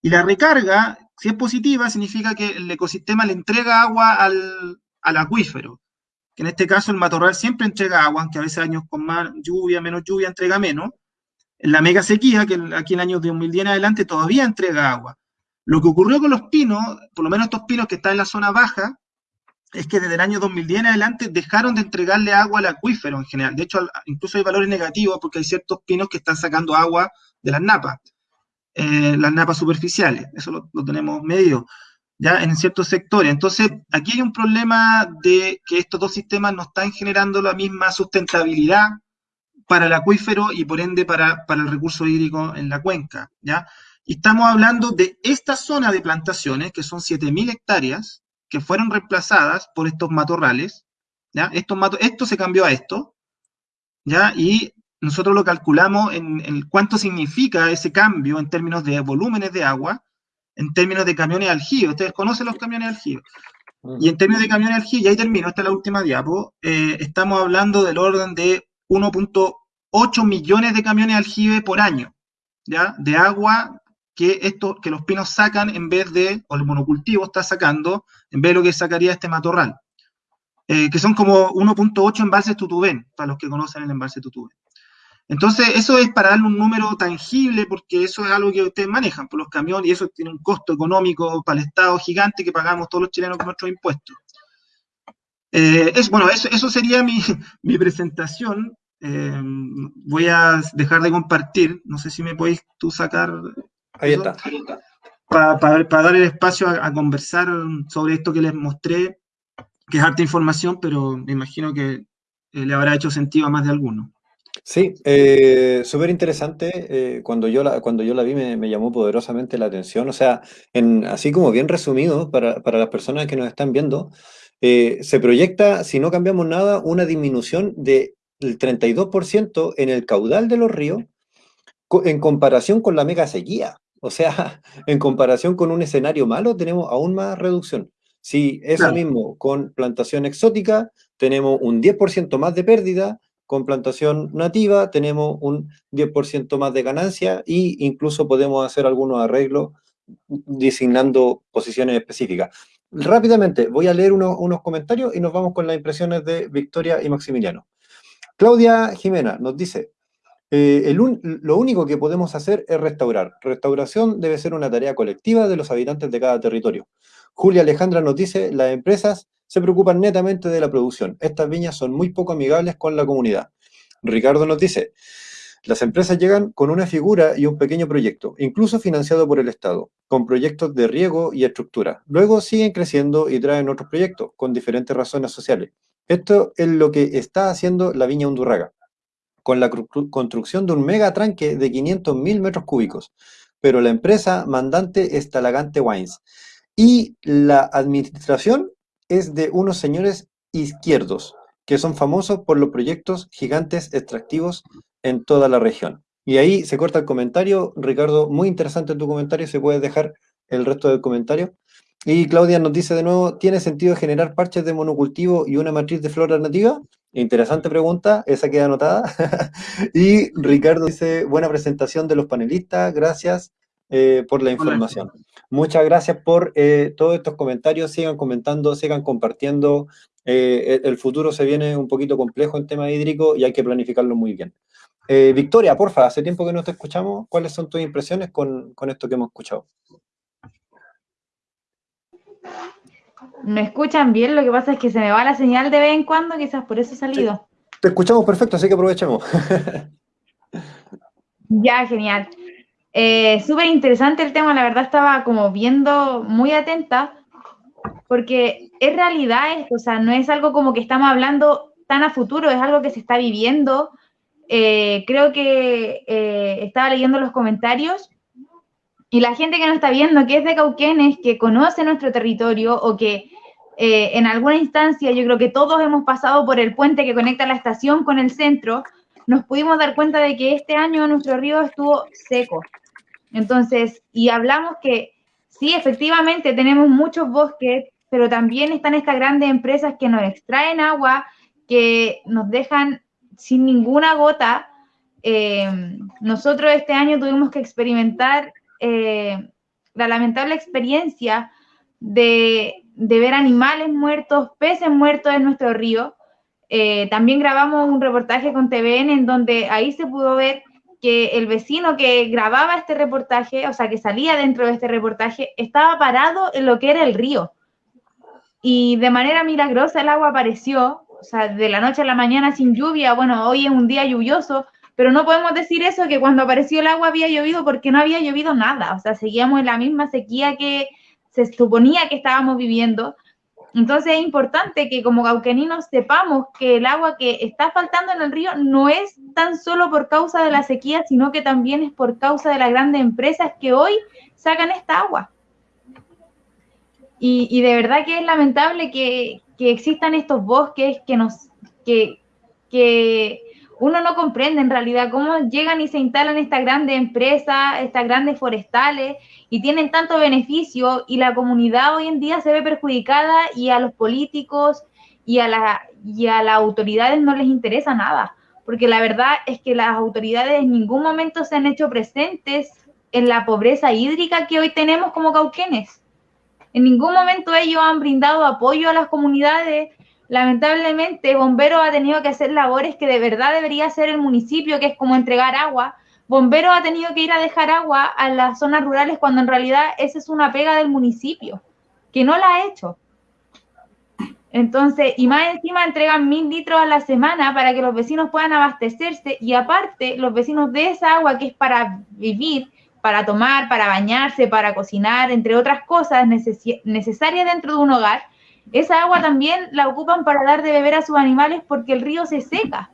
Y la recarga, si es positiva, significa que el ecosistema le entrega agua al, al acuífero, que en este caso el matorral siempre entrega agua, aunque a veces años con más lluvia, menos lluvia, entrega menos. En la mega sequía, que aquí en el año 2010 en adelante todavía entrega agua. Lo que ocurrió con los pinos, por lo menos estos pinos que están en la zona baja, es que desde el año 2010 en adelante dejaron de entregarle agua al acuífero en general. De hecho, incluso hay valores negativos porque hay ciertos pinos que están sacando agua de las napas, eh, las napas superficiales. Eso lo, tenemos medido ya en ciertos sectores. Entonces, aquí hay un problema de que estos dos sistemas no están generando la misma sustentabilidad para el acuífero y por ende para, para el recurso hídrico en la cuenca, ¿ya? Y estamos hablando de esta zona de plantaciones, que son 7.000 hectáreas, que fueron reemplazadas por estos matorrales, ¿ya? Estos esto se cambió a esto, ¿ya? Y nosotros lo calculamos en, cuánto significa ese cambio en términos de volúmenes de agua, en términos de camiones aljibe. Ustedes conocen los camiones aljibe. Mm. Y en términos de camiones aljibe, y ahí termino, esta es la última diapo, eh, estamos hablando del orden de 1.8 millones de camiones aljibe por año, ¿ya? De agua que, esto, que los pinos sacan en vez de, o el monocultivo está sacando, en vez de lo que sacaría este matorral, eh, que son como 1.8 embalses tutubén, para los que conocen el embalse tutubén. Entonces, eso es para darle un número tangible, porque eso es algo que ustedes manejan por los camiones, y eso tiene un costo económico para el Estado gigante que pagamos todos los chilenos con nuestros impuestos. Eh, es, bueno, eso, eso sería mi, [laughs] mi presentación. Eh, voy a dejar de compartir. No sé si me podéis tú sacar Ahí está. Para dar el espacio a, conversar sobre esto que les mostré, que es harta información, pero me imagino que eh, le habrá hecho sentido a más de alguno. Sí, eh, súper interesante. Eh, cuando, yo la, cuando yo la vi me, llamó poderosamente la atención. O sea, en, así como bien resumido para, las personas que nos están viendo, se proyecta, si no cambiamos nada, una disminución del 32% en el caudal de los ríos en comparación con la mega sequía. O sea, [laughs] en comparación con un escenario malo, tenemos aún más reducción. Si eso mismo con plantación exótica, tenemos un 10% más de pérdida, con plantación nativa tenemos un 10% más de ganancia e incluso podemos hacer algunos arreglos designando posiciones específicas. Rápidamente, voy a leer unos comentarios y nos vamos con las impresiones de Victoria y Maximiliano. Claudia Jimena nos dice, eh, lo único que podemos hacer es restaurar. Restauración debe ser una tarea colectiva de los habitantes de cada territorio. Julia Alejandra nos dice, las empresas se preocupan netamente de la producción. Estas viñas son muy poco amigables con la comunidad. Ricardo nos dice, las empresas llegan con una figura y un pequeño proyecto, incluso financiado por el Estado, con proyectos de riego y estructura. Luego siguen creciendo y traen otros proyectos, con diferentes razones sociales. Esto es lo que está haciendo la Viña Undurraga con la construcción de un megatranque de 500.000 metros cúbicos, pero la empresa mandante es Talagante Wines. Y la administración es de unos señores izquierdos, que son famosos por los proyectos gigantes extractivos en toda la región. Y ahí se corta el comentario. Ricardo, muy interesante tu comentario, se puede dejar el resto del comentario. Y Claudia nos dice de nuevo, ¿tiene sentido generar parches de monocultivo y una matriz de flora nativa? Interesante pregunta, esa queda anotada. [laughs] y Ricardo dice, buena presentación de los panelistas, gracias eh, por la información. Muchas gracias por eh, todos estos comentarios, sigan comentando, sigan compartiendo. Eh, el futuro se viene un poquito complejo en tema hídrico y hay que planificarlo muy bien. Victoria, porfa, hace tiempo que no te escuchamos, ¿cuáles son tus impresiones con, con esto que hemos escuchado? ¿Me escuchan bien? Lo que pasa es que se me va la señal de vez en cuando, quizás por eso he salido. Te escuchamos perfecto, así que aprovechemos. [laughs] ya, genial. Eh, Súper interesante el tema, la verdad estaba como viendo muy atenta, porque es realidad esto, o sea, no es algo como que estamos hablando tan a futuro, es algo que se está viviendo. Eh, creo que eh, estaba leyendo los comentarios y la gente que nos está viendo, que es de Cauquenes, que conoce nuestro territorio o que eh, en alguna instancia, yo creo que todos hemos pasado por el puente que conecta la estación con el centro, nos pudimos dar cuenta de que este año nuestro río estuvo seco. Entonces, y hablamos que sí, efectivamente tenemos muchos bosques, pero también están estas grandes empresas que nos extraen agua, que nos dejan sin ninguna gota. Eh, nosotros este año tuvimos que experimentar eh, la lamentable experiencia de, ver animales muertos, peces muertos en nuestro río. Eh, también grabamos un reportaje con TVN en donde ahí se pudo ver que el vecino que grababa este reportaje, o sea, que salía dentro de este reportaje, estaba parado en lo que era el río. Y de manera milagrosa el agua apareció, o sea, de la noche a la mañana sin lluvia. Bueno, hoy es un día lluvioso, pero no podemos decir eso, que cuando apareció el agua había llovido porque no había llovido nada. O sea, seguíamos en la misma sequía que se suponía que estábamos viviendo. Entonces es importante que como cauqueninos sepamos que el agua que está faltando en el río no es tan solo por causa de la sequía, sino que también es por causa de las grandes empresas que hoy sacan esta agua. Y, de verdad que es lamentable que, que existan estos bosques que nos que, que uno no comprende en realidad cómo llegan y se instalan estas grandes empresas, estas grandes forestales y tienen tanto beneficio y la comunidad hoy en día se ve perjudicada y a los políticos y a, y a las autoridades no les interesa nada, porque la verdad es que las autoridades en ningún momento se han hecho presentes en la pobreza hídrica que hoy tenemos como cauquenes. En ningún momento ellos han brindado apoyo a las comunidades, lamentablemente Bomberos ha tenido que hacer labores que de verdad debería hacer el municipio, que es como entregar agua. Bomberos ha tenido que ir a dejar agua a las zonas rurales cuando en realidad esa es una pega del municipio, que no la ha hecho. Entonces, y más encima entregan mil litros a la semana para que los vecinos puedan abastecerse y aparte los vecinos de esa agua que es para vivir, para tomar, para bañarse, para cocinar, entre otras cosas necesarias dentro de un hogar, esa agua también la ocupan para dar de beber a sus animales porque el río se seca.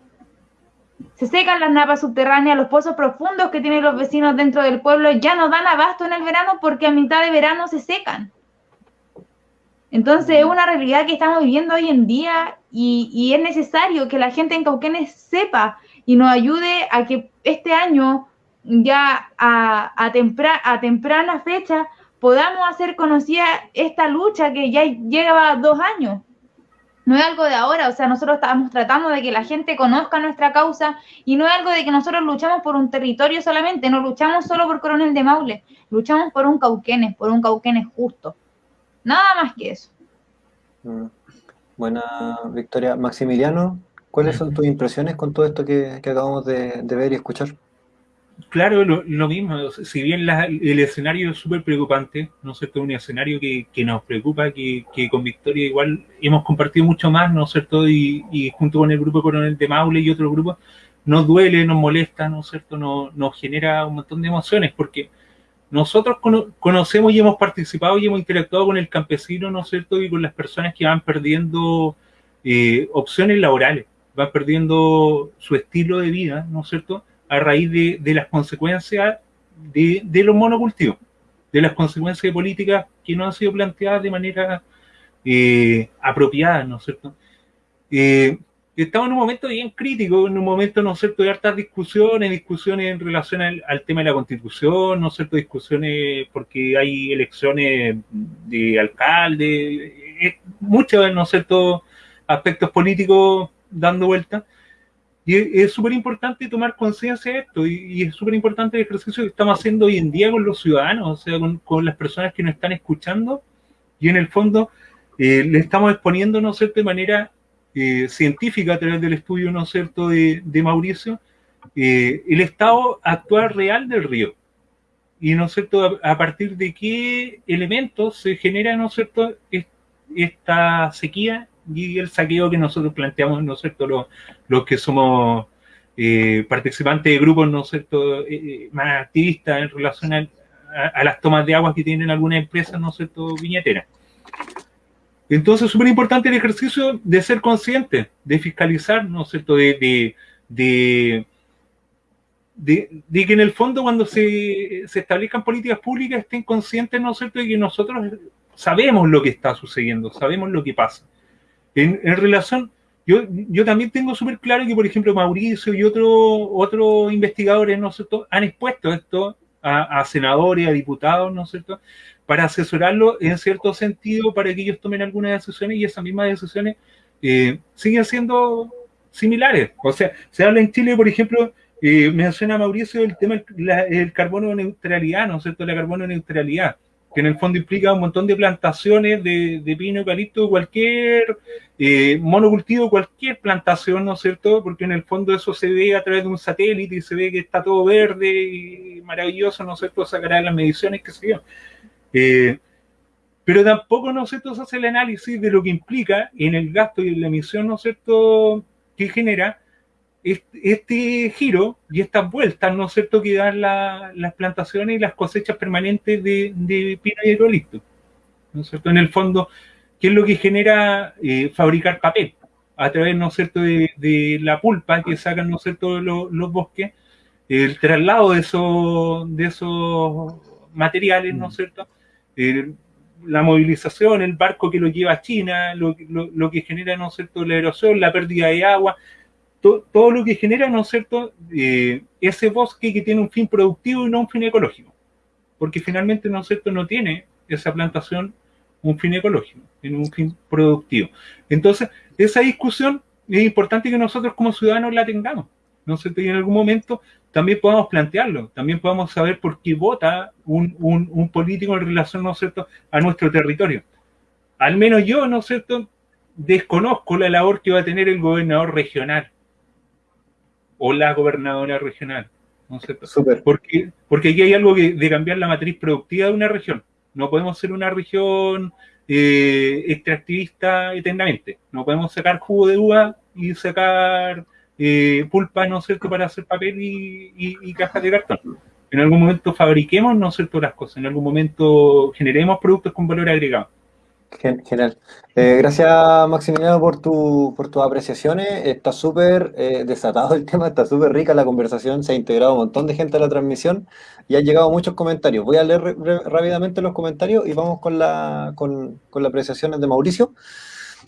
Se secan las napas subterráneas, los pozos profundos que tienen los vecinos dentro del pueblo ya no dan abasto en el verano porque a mitad de verano se secan. Entonces es una realidad que estamos viviendo hoy en día y, es necesario que la gente en Cauquenes sepa y nos ayude a que este año ya a, a temprana fecha podamos hacer conocida esta lucha que ya lleva dos años. No es algo de ahora, o sea, nosotros estamos tratando de que la gente conozca nuestra causa y no es algo de que nosotros luchamos por un territorio solamente, no luchamos solo por Coronel de Maule, luchamos por un Cauquenes, por un Cauquenes justo. Nada más que eso. Mm. Buena, Victoria. Maximiliano, ¿cuáles son tus impresiones con todo esto que, acabamos de ver y escuchar? Claro, lo, mismo. Si bien el escenario es súper preocupante, ¿no es cierto? Un escenario que, nos preocupa, que, con Victoria igual hemos compartido mucho más, ¿no es cierto? Y, junto con el grupo Coronel de Maule y otros grupos, nos duele, nos molesta, ¿no es cierto? Nos, nos genera un montón de emociones, porque nosotros conocemos y hemos participado y hemos interactuado con el campesino, ¿no es cierto? Y con las personas que van perdiendo eh, opciones laborales, van perdiendo su estilo de vida, ¿no es cierto? A raíz de, las consecuencias de, los monocultivos, de las consecuencias de políticas que no han sido planteadas de manera eh, apropiada, ¿no es cierto? Eh, estamos en un momento bien crítico, en un momento, ¿no es cierto?, de hartas discusiones, discusiones en relación al, tema de la constitución, ¿no es cierto?, discusiones porque hay elecciones de alcalde, eh, muchos, ¿no es cierto?, aspectos políticos dando vuelta. Y es súper importante tomar conciencia de esto, y, es súper importante el ejercicio que estamos haciendo hoy en día con los ciudadanos, o sea, con, las personas que nos están escuchando, y en el fondo eh, le estamos exponiendo, ¿no es cierto?, de manera eh, científica a través del estudio, ¿no es cierto?, de, Mauricio, eh, el estado actual real del río. Y, ¿no es cierto?, a, partir de qué elementos se genera, ¿no es cierto?, esta sequía y el saqueo que nosotros planteamos, ¿no es cierto?, los, que somos eh, participantes de grupos, ¿no es cierto?, eh, eh, más activistas en relación a, las tomas de agua que tienen algunas empresas, ¿no es cierto?, viñeteras. Entonces, es súper importante el ejercicio de ser consciente, de fiscalizar, ¿no es cierto?, de, de, de, que en el fondo cuando se, se, establezcan políticas públicas estén conscientes, ¿no es cierto?, de que nosotros sabemos lo que está sucediendo, sabemos lo que pasa. En, relación, yo, yo también tengo súper claro que, por ejemplo, Mauricio y otros otro investigadores ¿no han expuesto esto a, senadores, a diputados, ¿no es cierto?, para asesorarlo en cierto sentido para que ellos tomen algunas decisiones y esas mismas decisiones eh, siguen siendo similares. O sea, se habla en Chile, por ejemplo, eh, menciona Mauricio el tema del carbono neutralidad, ¿no es cierto?, la carbono neutralidad que en el fondo implica un montón de plantaciones de, de pino, eucalipto, cualquier eh, monocultivo, cualquier plantación, ¿no es cierto? Porque en el fondo eso se ve a través de un satélite y se ve que está todo verde y maravilloso, ¿no es cierto? Sacará las mediciones, que se yo. Eh, pero tampoco, ¿no es cierto?, se hace el análisis de lo que implica en el gasto y en la emisión, ¿no es cierto?, que genera este, giro y estas vueltas, ¿no es cierto?, que dan las plantaciones y las cosechas permanentes de, pino y eucalipto. ¿No es cierto? En el fondo, ¿qué es lo que genera eh, fabricar papel? A través, ¿no es cierto?, de, la pulpa que sacan, ¿no es cierto?, los, bosques, el traslado de esos, de esos materiales, ¿no es cierto?, la movilización, el barco que lo lleva a China, lo, lo, que genera, ¿no es cierto?, la erosión, la pérdida de agua, todo lo que genera, ¿no es cierto?, eh, ese bosque que tiene un fin productivo y no un fin ecológico. Porque finalmente, ¿no es cierto?, no tiene esa plantación un fin ecológico, tiene un fin productivo. Entonces, esa discusión es importante que nosotros como ciudadanos la tengamos, ¿no es cierto? Y en algún momento también podamos plantearlo, también podamos saber por qué vota un, un político en relación, ¿no es cierto?, a nuestro territorio. Al menos yo, ¿no es cierto?, desconozco la labor que va a tener el gobernador regional o la gobernadora regional. ¿no Porque, porque aquí hay algo de cambiar la matriz productiva de una región. No podemos ser una región eh, extractivista eternamente. No podemos sacar jugo de uva y sacar eh, pulpa, ¿no es cierto?, para hacer papel y, y, cajas de cartón. En algún momento fabriquemos, ¿no es cierto?, las cosas. En algún momento generemos productos con valor agregado. Genial. Eh, gracias, Maximiliano, por, tu, por tus apreciaciones. Está súper eh, desatado el [laughs] tema, está súper rica la conversación, se ha integrado un montón de gente a la transmisión y han llegado muchos comentarios. Voy a leer rápidamente los comentarios y vamos con, la, con, con las apreciaciones de Mauricio.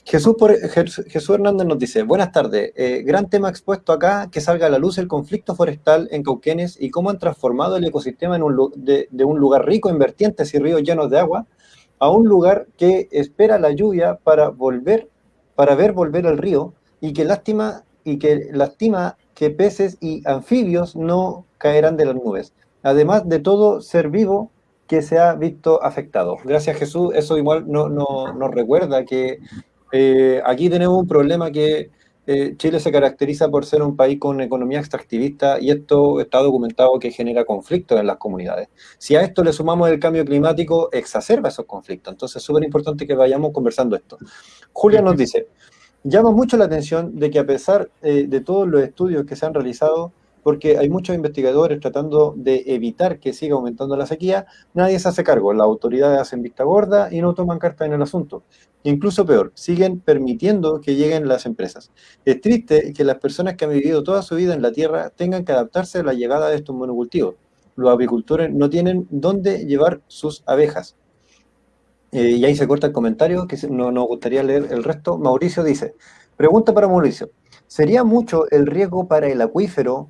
Jesús, por, Jesús Hernández nos dice, buenas tardes, eh, gran tema expuesto acá, que salga a la luz el conflicto forestal en Cauquenes y cómo han transformado el ecosistema en un, de, de un lugar rico en vertientes y ríos llenos de agua a un lugar que espera la lluvia para volver, para ver volver el río y que lástima y que lastima que peces y anfibios no caerán de las nubes. Además de todo ser vivo que se ha visto afectado. Gracias Jesús, eso igual nos no, recuerda que eh, aquí tenemos un problema que eh, Chile se caracteriza por ser un país con economía extractivista y esto está documentado que genera conflictos en las comunidades. Si a esto le sumamos el cambio climático, exacerba esos conflictos. Entonces es súper importante que vayamos conversando esto. Julia nos dice, llama mucho la atención de que a pesar eh, de todos los estudios que se han realizado, porque hay muchos investigadores tratando de evitar que siga aumentando la sequía, nadie se hace cargo, las autoridades hacen vista gorda y no toman carta en el asunto. Incluso peor, siguen permitiendo que lleguen las empresas. Es triste que las personas que han vivido toda su vida en la tierra tengan que adaptarse a la llegada de estos monocultivos. Los apicultores no tienen dónde llevar sus abejas. Eh, y ahí se corta el comentario, que no nos gustaría leer el resto. Mauricio dice, pregunta para Mauricio, ¿sería mucho el riesgo para el acuífero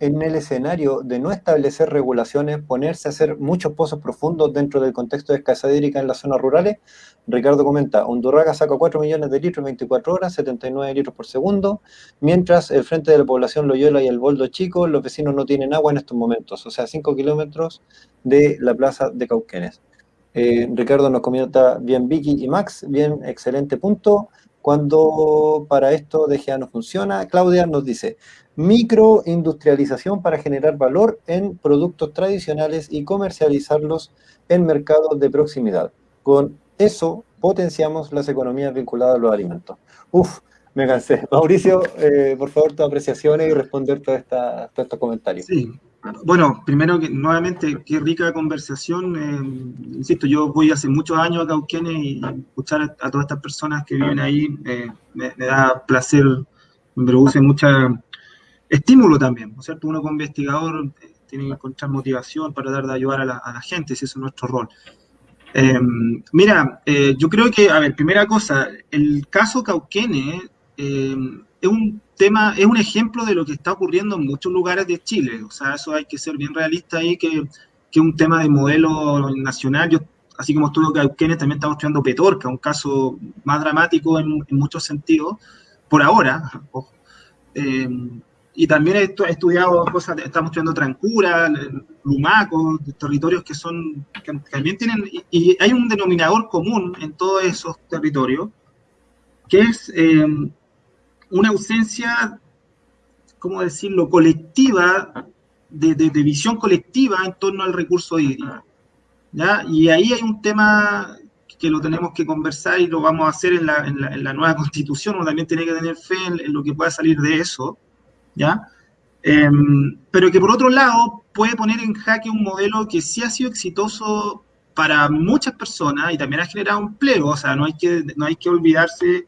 en el escenario de no establecer regulaciones, ponerse a hacer muchos pozos profundos dentro del contexto de escasez hídrica en las zonas rurales? Ricardo comenta, Hondurraga saca 4 millones de litros en 24 horas, 79 litros por segundo, mientras el frente de la población Loyola y el Boldo Chico, los vecinos no tienen agua en estos momentos, o sea, 5 kilómetros de la plaza de Cauquenes. Eh, Ricardo nos comenta, bien Vicky y Max, bien, excelente punto. Cuando para esto DGA no funciona, Claudia nos dice, microindustrialización para generar valor en productos tradicionales y comercializarlos en mercados de proximidad. Con eso potenciamos las economías vinculadas a los alimentos. Uf, me cansé. [laughs] Mauricio, eh, por favor, tus apreciaciones y responder todos estos comentarios. Sí, bueno, primero que nuevamente, qué rica conversación. Eh, insisto, yo voy hace muchos años a Cauquenes y escuchar a, todas estas personas que viven ahí eh, me, da placer, me produce mucha estímulo también, ¿no es cierto? Uno como investigador eh, tiene que encontrar motivación para dar de ayudar a la, gente, si ese es nuestro rol. Em, mira, eh, yo creo que, a ver, primera cosa, el caso Cauquene em, es un tema, es un ejemplo de lo que está ocurriendo en muchos lugares de Chile. O sea, eso hay que ser bien realista ahí, que es un tema de modelo nacional. Yo, así como estudio Cauquenes, también estamos estudiando Petorca, un caso más dramático en, muchos sentidos, por ahora, [laughs] eh, y también he, estudiado cosas, estamos estudiando Trancura, Lumaco, territorios que son, que también tienen, y, hay un denominador común en todos esos territorios, que es eh, una ausencia, ¿cómo decirlo?, colectiva de, visión colectiva en torno al recurso hídrico. ¿ya? Y ahí hay un tema que lo tenemos que conversar y lo vamos a hacer en la, nueva constitución, uno también tiene que tener fe en, lo que pueda salir de eso, ¿ya? Em, pero que por otro lado puede poner en jaque un modelo que sí ha sido exitoso para muchas personas y también ha generado empleo, o sea, no hay que, no hay que olvidarse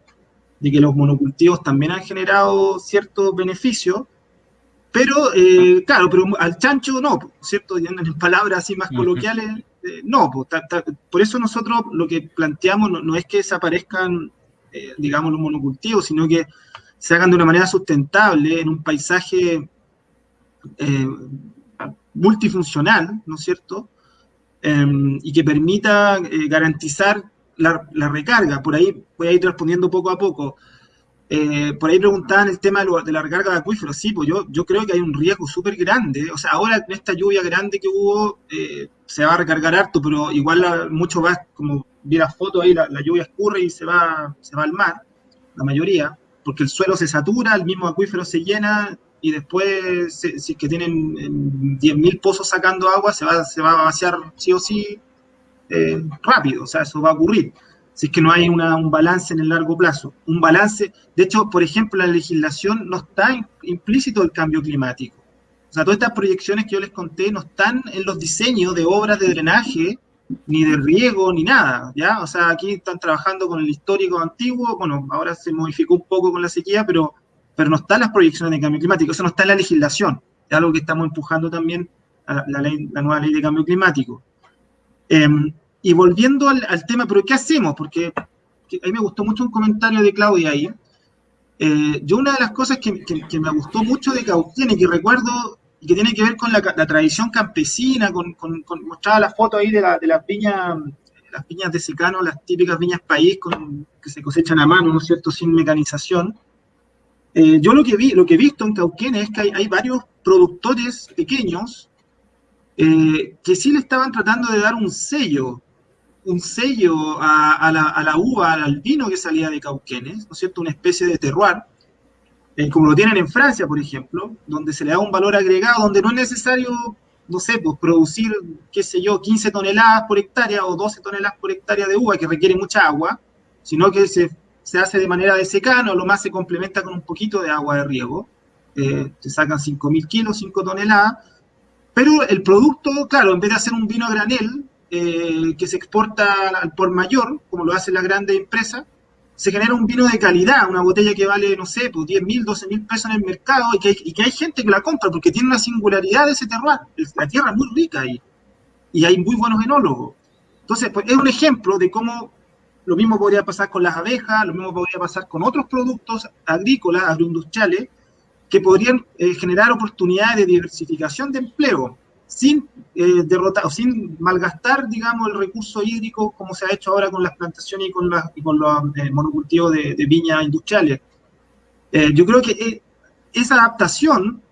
de que los monocultivos también han generado ciertos beneficios, pero, eh, claro, pero al chancho no, ¿cierto? En palabras así más coloquiales, eh, no. por eso nosotros lo que planteamos no, es que desaparezcan, eh, digamos, los monocultivos, sino que se hagan de una manera sustentable en un paisaje multifuncional, ¿no es cierto? Em, y que permita garantizar la, la, recarga. Por ahí voy a ir respondiendo poco a poco. Eh, por ahí preguntaban el tema de, la recarga de acuíferos. Sí, pues yo, yo creo que hay un riesgo súper grande. O sea, ahora en esta lluvia grande que hubo, eh, se va a recargar harto, pero igual mucho va, como vi la foto ahí, la, lluvia escurre y se va, se va al mar, la mayoría, porque el suelo se satura, el mismo acuífero se llena y después, si es que tienen 10.000 pozos sacando agua, se va, se va a vaciar sí o sí eh, rápido. O sea, eso va a ocurrir si es que no hay un balance en el largo plazo. Un balance, de hecho, por ejemplo, la legislación no está implícito el cambio climático. O sea, todas estas proyecciones que yo les conté no están en los diseños de obras de drenaje, ni de riego, ni nada, ¿ya? O sea, aquí están trabajando con el histórico antiguo, bueno, ahora se modificó un poco con la sequía, pero, pero no están las proyecciones de cambio climático, eso no está en la legislación, es algo que estamos empujando también a la, la nueva ley de cambio climático. Em, y volviendo al, tema, pero ¿qué hacemos? Porque a mí me gustó mucho un comentario de Claudia ahí. Eh, yo una de las cosas que, que, me gustó mucho de Cauquenes, que recuerdo y que tiene que ver con la, tradición campesina, con, con, mostraba la foto ahí de, la, de las viñas las viñas de secano, las típicas viñas país con, que se cosechan a mano, ¿no es cierto?, sin mecanización. Eh, yo lo que vi, lo que he visto en Cauquenes es que hay, hay varios productores pequeños eh, que sí le estaban tratando de dar un sello un sello a, la, uva, al vino que salía de Cauquenes, ¿no es cierto? Una especie de terroir, eh, como lo tienen en Francia, por ejemplo, donde se le da un valor agregado, donde no es necesario, no sé, pues producir, qué sé yo, 15 toneladas por hectárea o 12 toneladas por hectárea de uva, que requiere mucha agua, sino que se, hace de manera de secano, lo más se complementa con un poquito de agua de riego, eh, se sacan 5.000 kilos, 5 toneladas, pero el producto, claro, en vez de hacer un vino granel, eh, que se exporta al por mayor, como lo hacen las grandes empresas, se genera un vino de calidad, una botella que vale, no sé, pues 10 mil, 12 mil pesos en el mercado y que, hay, y gente que la compra porque tiene una singularidad de ese terroir. La tierra es muy rica ahí y hay muy buenos enólogos. Entonces, pues es un ejemplo de cómo lo mismo podría pasar con las abejas, lo mismo podría pasar con otros productos agrícolas, agroindustriales, que podrían eh, generar oportunidades de diversificación de empleo sin eh, derrotar sin malgastar, digamos, el recurso hídrico como se ha hecho ahora con las plantaciones y con, con los eh, monocultivos de, viñas industriales. Eh, yo creo que eh, esa adaptación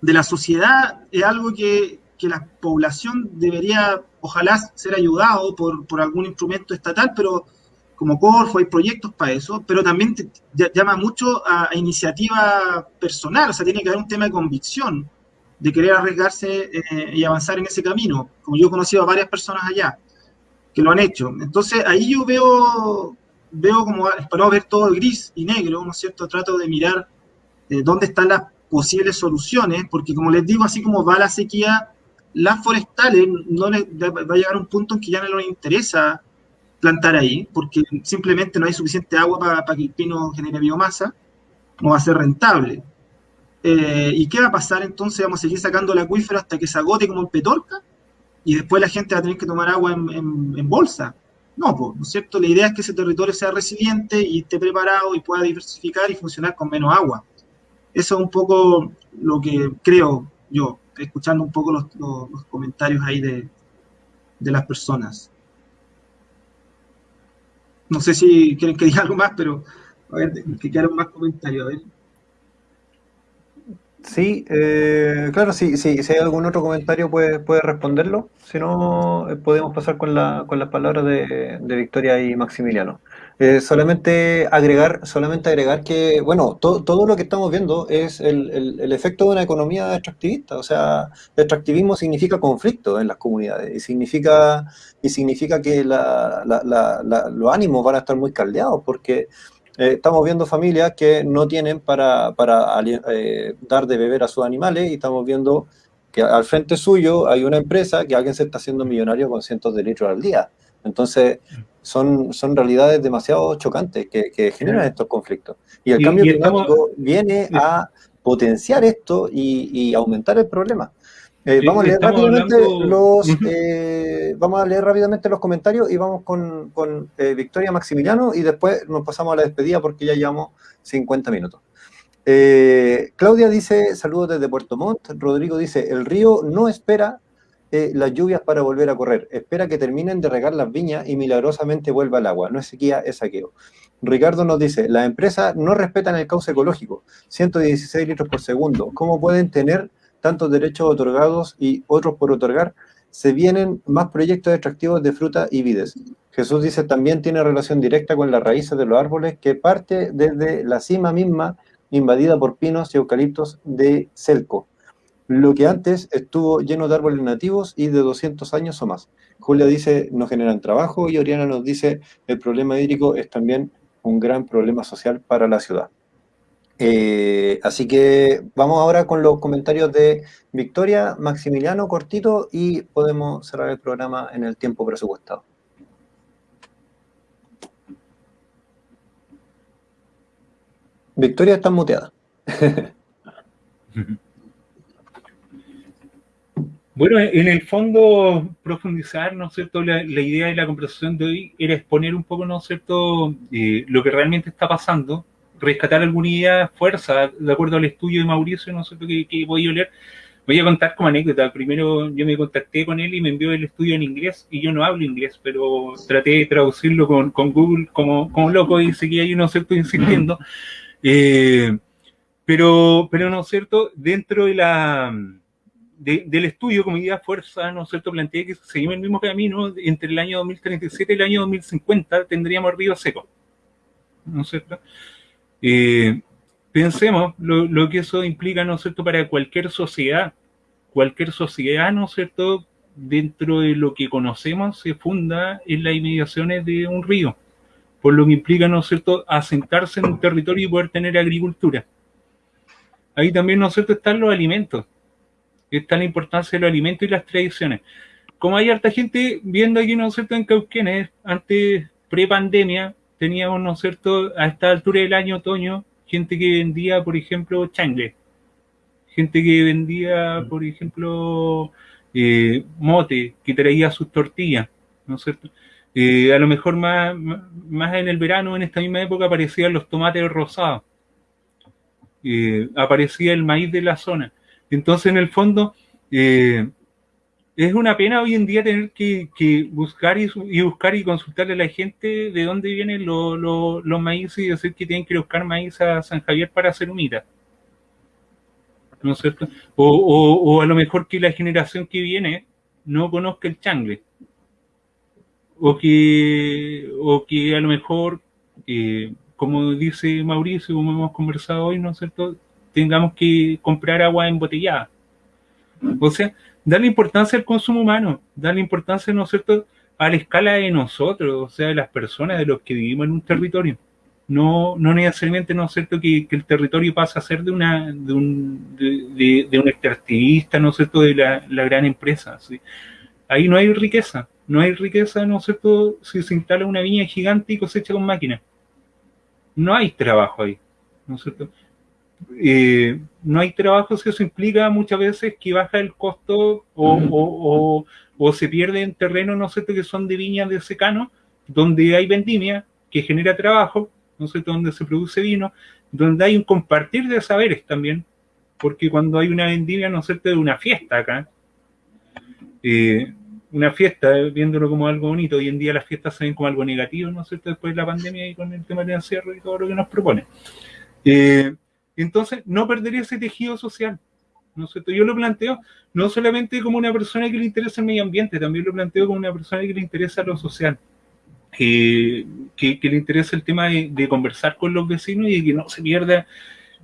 de la sociedad es algo que, que, la población debería, ojalá, ser ayudado por, por algún instrumento estatal, pero como Corfo hay proyectos para eso, pero también llama mucho a, a iniciativa personal, o sea, tiene que haber un tema de convicción de querer arriesgarse eh, y avanzar en ese camino, como yo he conocido a varias personas allá que lo han hecho. Entonces ahí yo veo, veo como, para ver todo gris y negro, ¿no es cierto? Trato de mirar eh, dónde están las posibles soluciones, porque como les digo, así como va la sequía, las forestales no les, va a llegar un punto en que ya no les interesa plantar ahí, porque simplemente no hay suficiente agua para, para que el pino genere biomasa, no va a ser rentable. Eh, ¿Y qué va a pasar entonces? ¿Vamos a seguir sacando el acuífero hasta que se agote como en Petorca? ¿Y después la gente va a tener que tomar agua en, bolsa? No, ¿no es cierto? La idea es que ese territorio sea resiliente y esté preparado y pueda diversificar y funcionar con menos agua. Eso es un poco lo que creo yo. escuchando un poco los, comentarios ahí de, de, las personas. No sé si quieren que diga algo más, pero a ver, que quieran más comentarios. A ver. Sí, eh, claro, sí, sí, si hay algún otro comentario puede, puede responderlo, si no eh, podemos pasar con, la, con las palabras de, de Victoria y Maximiliano. Eh, solamente agregar, solamente agregar que, bueno, todo lo que estamos viendo es el, el, efecto de una economía extractivista, o sea, el extractivismo significa conflicto en las comunidades y significa, y significa que la, la, los ánimos van a estar muy caldeados porque eh, estamos viendo familias que no tienen para, para eh, dar de beber a sus animales y estamos viendo que al frente suyo hay una empresa que alguien se está haciendo millonario con cientos de litros al día. Entonces, son, son realidades demasiado chocantes que, generan estos conflictos. Y el cambio climático viene a potenciar esto y aumentar el problema. Eh, vamos, a leer rápidamente los, eh, vamos a leer rápidamente los comentarios y vamos con, con eh, Victoria Maximiliano y después nos pasamos a la despedida porque ya llevamos 50 minutos. Claudia dice, saludos desde Puerto Montt. Rodrigo dice, el río no espera las lluvias para volver a correr. Espera que terminen de regar las viñas y milagrosamente vuelva el agua. No es sequía, es saqueo. Ricardo nos dice, las empresas no respetan el cauce ecológico. 116 litros por segundo. ¿Cómo pueden tener tantos derechos otorgados y otros por otorgar, se vienen más proyectos extractivos de fruta y vides. Jesús dice, también tiene relación directa con las raíces de los árboles que parte desde la cima misma invadida por pinos y eucaliptos de Celco, lo que antes estuvo lleno de árboles nativos y de 200 años o más. Julia dice, no generan trabajo y Oriana nos dice, el problema hídrico es también un gran problema social para la ciudad. Eh, así que vamos ahora con los comentarios de Victoria, Maximiliano, cortito, y podemos cerrar el programa en el tiempo presupuestado. Victoria está muteada. [laughs] Bueno, en el fondo, profundizar, ¿no es cierto? La, idea de la conversación de hoy era exponer un poco, ¿no es cierto?, eh, lo que realmente está pasando rescatar alguna idea, fuerza, de acuerdo al estudio de Mauricio, no sé qué, qué voy a leer. Voy a contar como anécdota. Primero yo me contacté con él y me envió el estudio en inglés y yo no hablo inglés, pero traté de traducirlo con, con Google como, como loco y seguía ahí, ¿no es cierto?, insistiendo. Eh, pero, pero, ¿no es cierto?, dentro de la, del estudio como idea fuerza, ¿no es cierto?, planteé que seguimos el mismo camino, entre el año 2037 y el año 2050 tendríamos río seco, ¿no es cierto?, eh, pensemos lo, que eso implica, ¿no es cierto?, para cualquier sociedad. Cualquier sociedad, ¿no es cierto?, dentro de lo que conocemos se funda en las inmediaciones de un río, por lo que implica, ¿no cierto?, asentarse en un territorio y poder tener agricultura. Ahí también, ¿no es cierto?, están los alimentos. Está la importancia de los alimentos y las tradiciones. Como hay harta gente viendo aquí, ¿no es cierto?, en Cauquenes, antes, pre-pandemia, teníamos, ¿no es cierto?, a esta altura del año, otoño, gente que vendía, por ejemplo, changle, gente que vendía, mm. por ejemplo, eh, mote, que traía sus tortillas, ¿no es cierto? Eh, a lo mejor más, más en el verano, en esta misma época, aparecían los tomates rosados, eh, aparecía el maíz de la zona. Entonces, en el fondo, es una pena hoy en día tener que, buscar y, buscar y consultarle a la gente de dónde vienen los maíces y decir que tienen que buscar maíz a San Javier para hacer humita. ¿No es cierto? O, a lo mejor que la generación que viene no conozca el changle. O que, o que a lo mejor, eh, como dice Mauricio, como hemos conversado hoy, ¿no es cierto? Tengamos que comprar agua embotellada. O sea, darle importancia al consumo humano, darle importancia, ¿no es cierto?, a la escala de nosotros, o sea, de las personas, de los que vivimos en un territorio. No, no necesariamente, ¿no es cierto?, que, el territorio pasa a ser de una de un, de, un extractivista, ¿no es cierto?, de la, gran empresa. Ahí no hay riqueza, no hay riqueza, ¿no es cierto?, si se instala una viña gigante y cosecha con máquina. No hay trabajo ahí, ¿no es cierto? Eh, no hay trabajo si eso implica muchas veces que baja el costo o, se pierde en terreno, no sé, que son de viñas de secano, donde hay vendimia, que genera trabajo, no sé, donde se produce vino, donde hay un compartir de saberes también, porque cuando hay una vendimia, ¿no es cierto?, de una fiesta acá, eh, una fiesta, viéndolo como algo bonito, hoy en día las fiestas se ven como algo negativo, ¿no es cierto?, después de la pandemia y con el tema del encierro y todo lo que nos propone. Eh, entonces, no perdería ese tejido social. ¿no es? Yo lo planteo no solamente como una persona que le interesa el medio ambiente, también lo planteo como una persona que le interesa lo social. que, le interesa el tema de, conversar con los vecinos y que no se pierda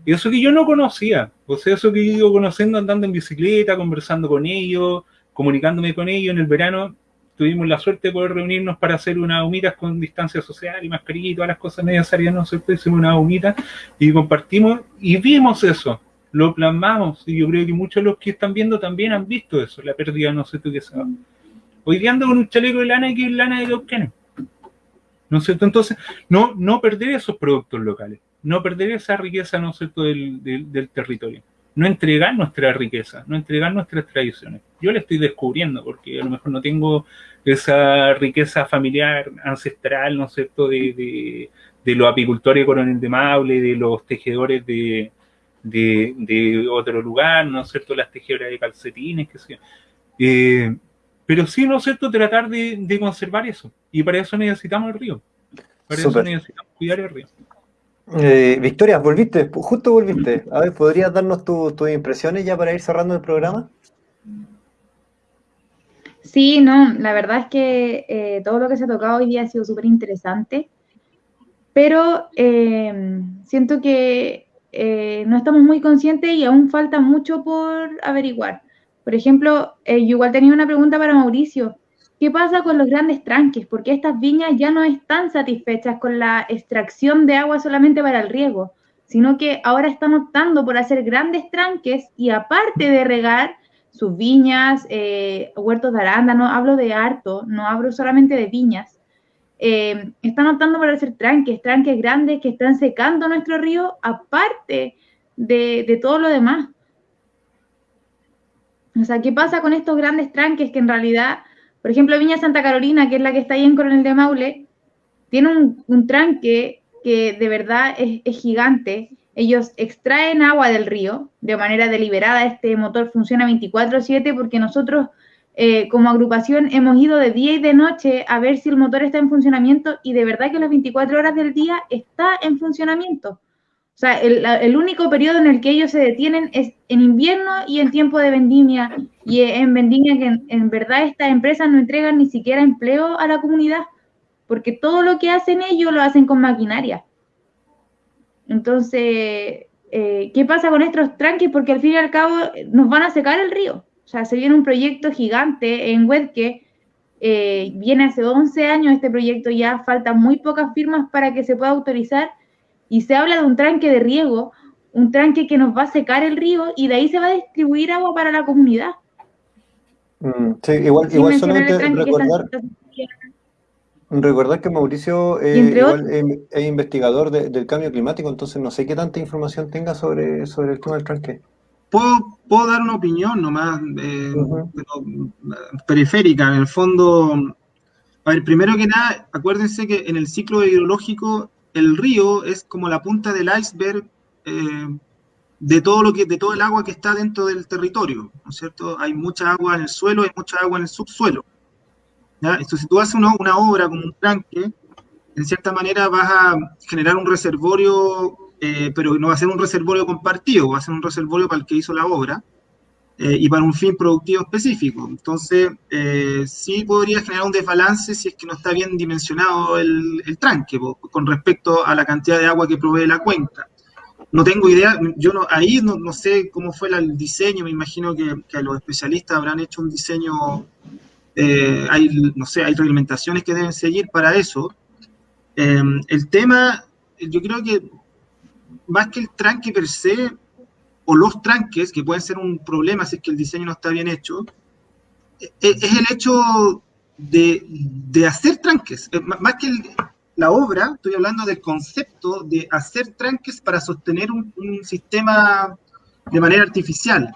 eso que yo no conocía, o sea, eso que yo iba conociendo andando en bicicleta, conversando con ellos, comunicándome con ellos en el verano, tuvimos la suerte de poder reunirnos para hacer unas humitas con distancia social y mascarilla y todas las cosas necesarias, ¿no sé, hicimos una humita y compartimos y vimos eso, lo plasmamos y yo creo que muchos de los que están viendo también han visto eso, la pérdida, no sé tú qué sabes. Hoy día ando con un chaleco de lana que es lana de Cauquenes. ¿No es cierto? Entonces, no, no perder esos productos locales, no perder esa riqueza, ¿no es cierto?, del, del, territorio. No entregar nuestra riqueza, no entregar nuestras tradiciones. Yo la estoy descubriendo porque a lo mejor no tengo esa riqueza familiar, ancestral, ¿no es cierto?, de, de, de los apicultores de Coronel de Maule, de los tejedores de, de, otro lugar, ¿no es cierto?, las tejedoras de calcetines, qué sé yo. Eh, pero sí, ¿no es cierto?, tratar de, conservar eso. Y para eso necesitamos el río. Para eso necesitamos cuidar el río. Eh, Victoria, volviste, justo volviste. A ver, ¿podrías darnos tus impresiones ya para ir cerrando el programa? Sí, no, la verdad es que eh, todo lo que se ha tocado hoy día ha sido súper interesante, pero siento que eh, no estamos muy conscientes y aún falta mucho por averiguar. Por ejemplo, eh, yo igual tenía una pregunta para Mauricio. ¿Qué pasa con los grandes tranques? Porque estas viñas ya no están satisfechas con la extracción de agua solamente para el riego, sino que ahora están optando por hacer grandes tranques y aparte de regar sus viñas, eh, huertos de arándano, hablo de harto, no hablo solamente de viñas, eh, están optando por hacer tranques, tranques grandes que están secando nuestro río, aparte de, todo lo demás. O sea, ¿qué pasa con estos grandes tranques que en realidad, por ejemplo, Viña Santa Carolina, que es la que está ahí en Coronel de Maule, tiene un, tranque que de verdad es, es, gigante. Ellos extraen agua del río de manera deliberada. Este motor funciona 24/7 porque nosotros eh, como agrupación hemos ido de día y de noche a ver si el motor está en funcionamiento y de verdad que las 24 horas del día está en funcionamiento. O sea, el, único periodo en el que ellos se detienen es en invierno y en tiempo de vendimia. Y en vendimia que en, verdad estas empresas no entregan ni siquiera empleo a la comunidad, porque todo lo que hacen ellos lo hacen con maquinaria. Entonces, eh, ¿qué pasa con estos tranques? Porque al fin y al cabo nos van a secar el río. O sea, se viene un proyecto gigante en web que eh, viene hace 11 años este proyecto, ya faltan muy pocas firmas para que se pueda autorizar y se habla de un tranque de riego, un tranque que nos va a secar el río y de ahí se va a distribuir agua para la comunidad. Mm, sí, igual, igual solamente recordar, recordar que Mauricio eh, es, investigador del cambio climático, entonces no sé qué tanta información tenga sobre, sobre el tema del tranque. Puedo, puedo dar una opinión nomás eh, periférica, en el fondo. A ver, primero que nada, acuérdense que en el ciclo hidrológico el río es como la punta del iceberg eh, de todo lo que, de todo el agua que está dentro del territorio, ¿no es cierto? Hay mucha agua en el suelo, hay mucha agua en el subsuelo. ¿ya? Entonces, si tú haces una, obra como un tranque, en cierta manera vas a generar un reservorio eh, pero no va a ser un reservorio compartido, va a ser un reservorio para el que hizo la obra eh, y para un fin productivo específico. Entonces, eh, sí podría generar un desbalance si es que no está bien dimensionado el, tranque con respecto a la cantidad de agua que provee la cuenca. No tengo idea, yo no, ahí no, sé cómo fue el diseño, me imagino que, los especialistas habrán hecho un diseño, hay, no sé, hay reglamentaciones que deben seguir para eso. el tema, yo creo que más que el tranque per se, o los tranques, que pueden ser un problema si es que el diseño no está bien hecho, e, es el hecho de, hacer tranques. Más que la obra, estoy hablando del concepto de hacer tranques para sostener un, sistema de manera artificial.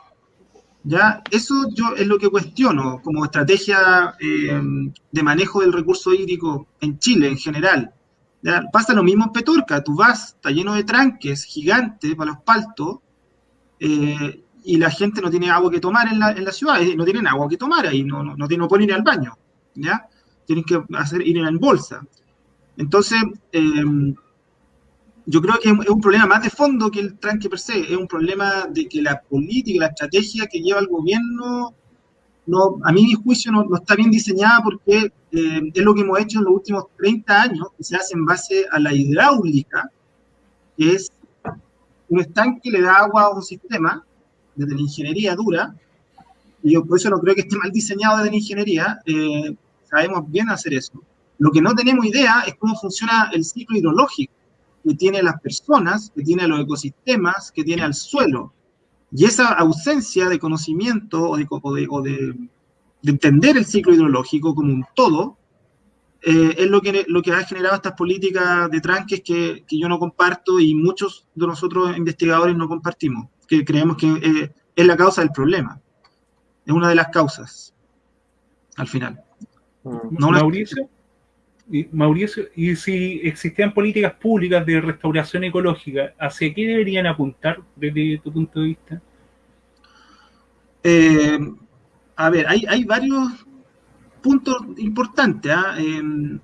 ¿Ya? Eso yo es lo que cuestiono como estrategia eh, de manejo del recurso hídrico en Chile en general. Pasa lo mismo en Petorca, tú vas, está lleno de tranques gigantes para los paltos, eh, y la gente no tiene agua que tomar en la, en la ciudad, no tienen agua que tomar ahí, no, no, no, no pueden ir al baño, ¿ya? Tienen que hacer, ir en bolsa. Entonces, eh, yo creo que es un problema más de fondo que el tranque per se, es un problema de que la política, la estrategia que lleva el gobierno, no, a mi juicio no, no está bien diseñada porque eh, es lo que hemos hecho en los últimos 30 años, que se hace en base a la hidráulica, que es un estanque le da agua a un sistema desde la ingeniería dura, y yo por eso no creo que esté mal diseñado desde la ingeniería, eh, sabemos bien hacer eso. Lo que no tenemos idea es cómo funciona el ciclo hidrológico que tiene las personas, que tiene los ecosistemas, que tiene al suelo. Y esa ausencia de conocimiento o de, o de, entender el ciclo hidrológico como un todo, eh, es lo que, lo que ha generado estas políticas de tranques que, que, yo no comparto y muchos de nosotros investigadores no compartimos, que creemos que eh, es la causa del problema. Es una de las causas, al final. Mm. No Mauricio, y, Mauricio, y si existían políticas públicas de restauración ecológica, ¿hacia qué deberían apuntar desde tu punto de vista? Eh, a ver, hay, hay varios puntos importantes. ¿eh?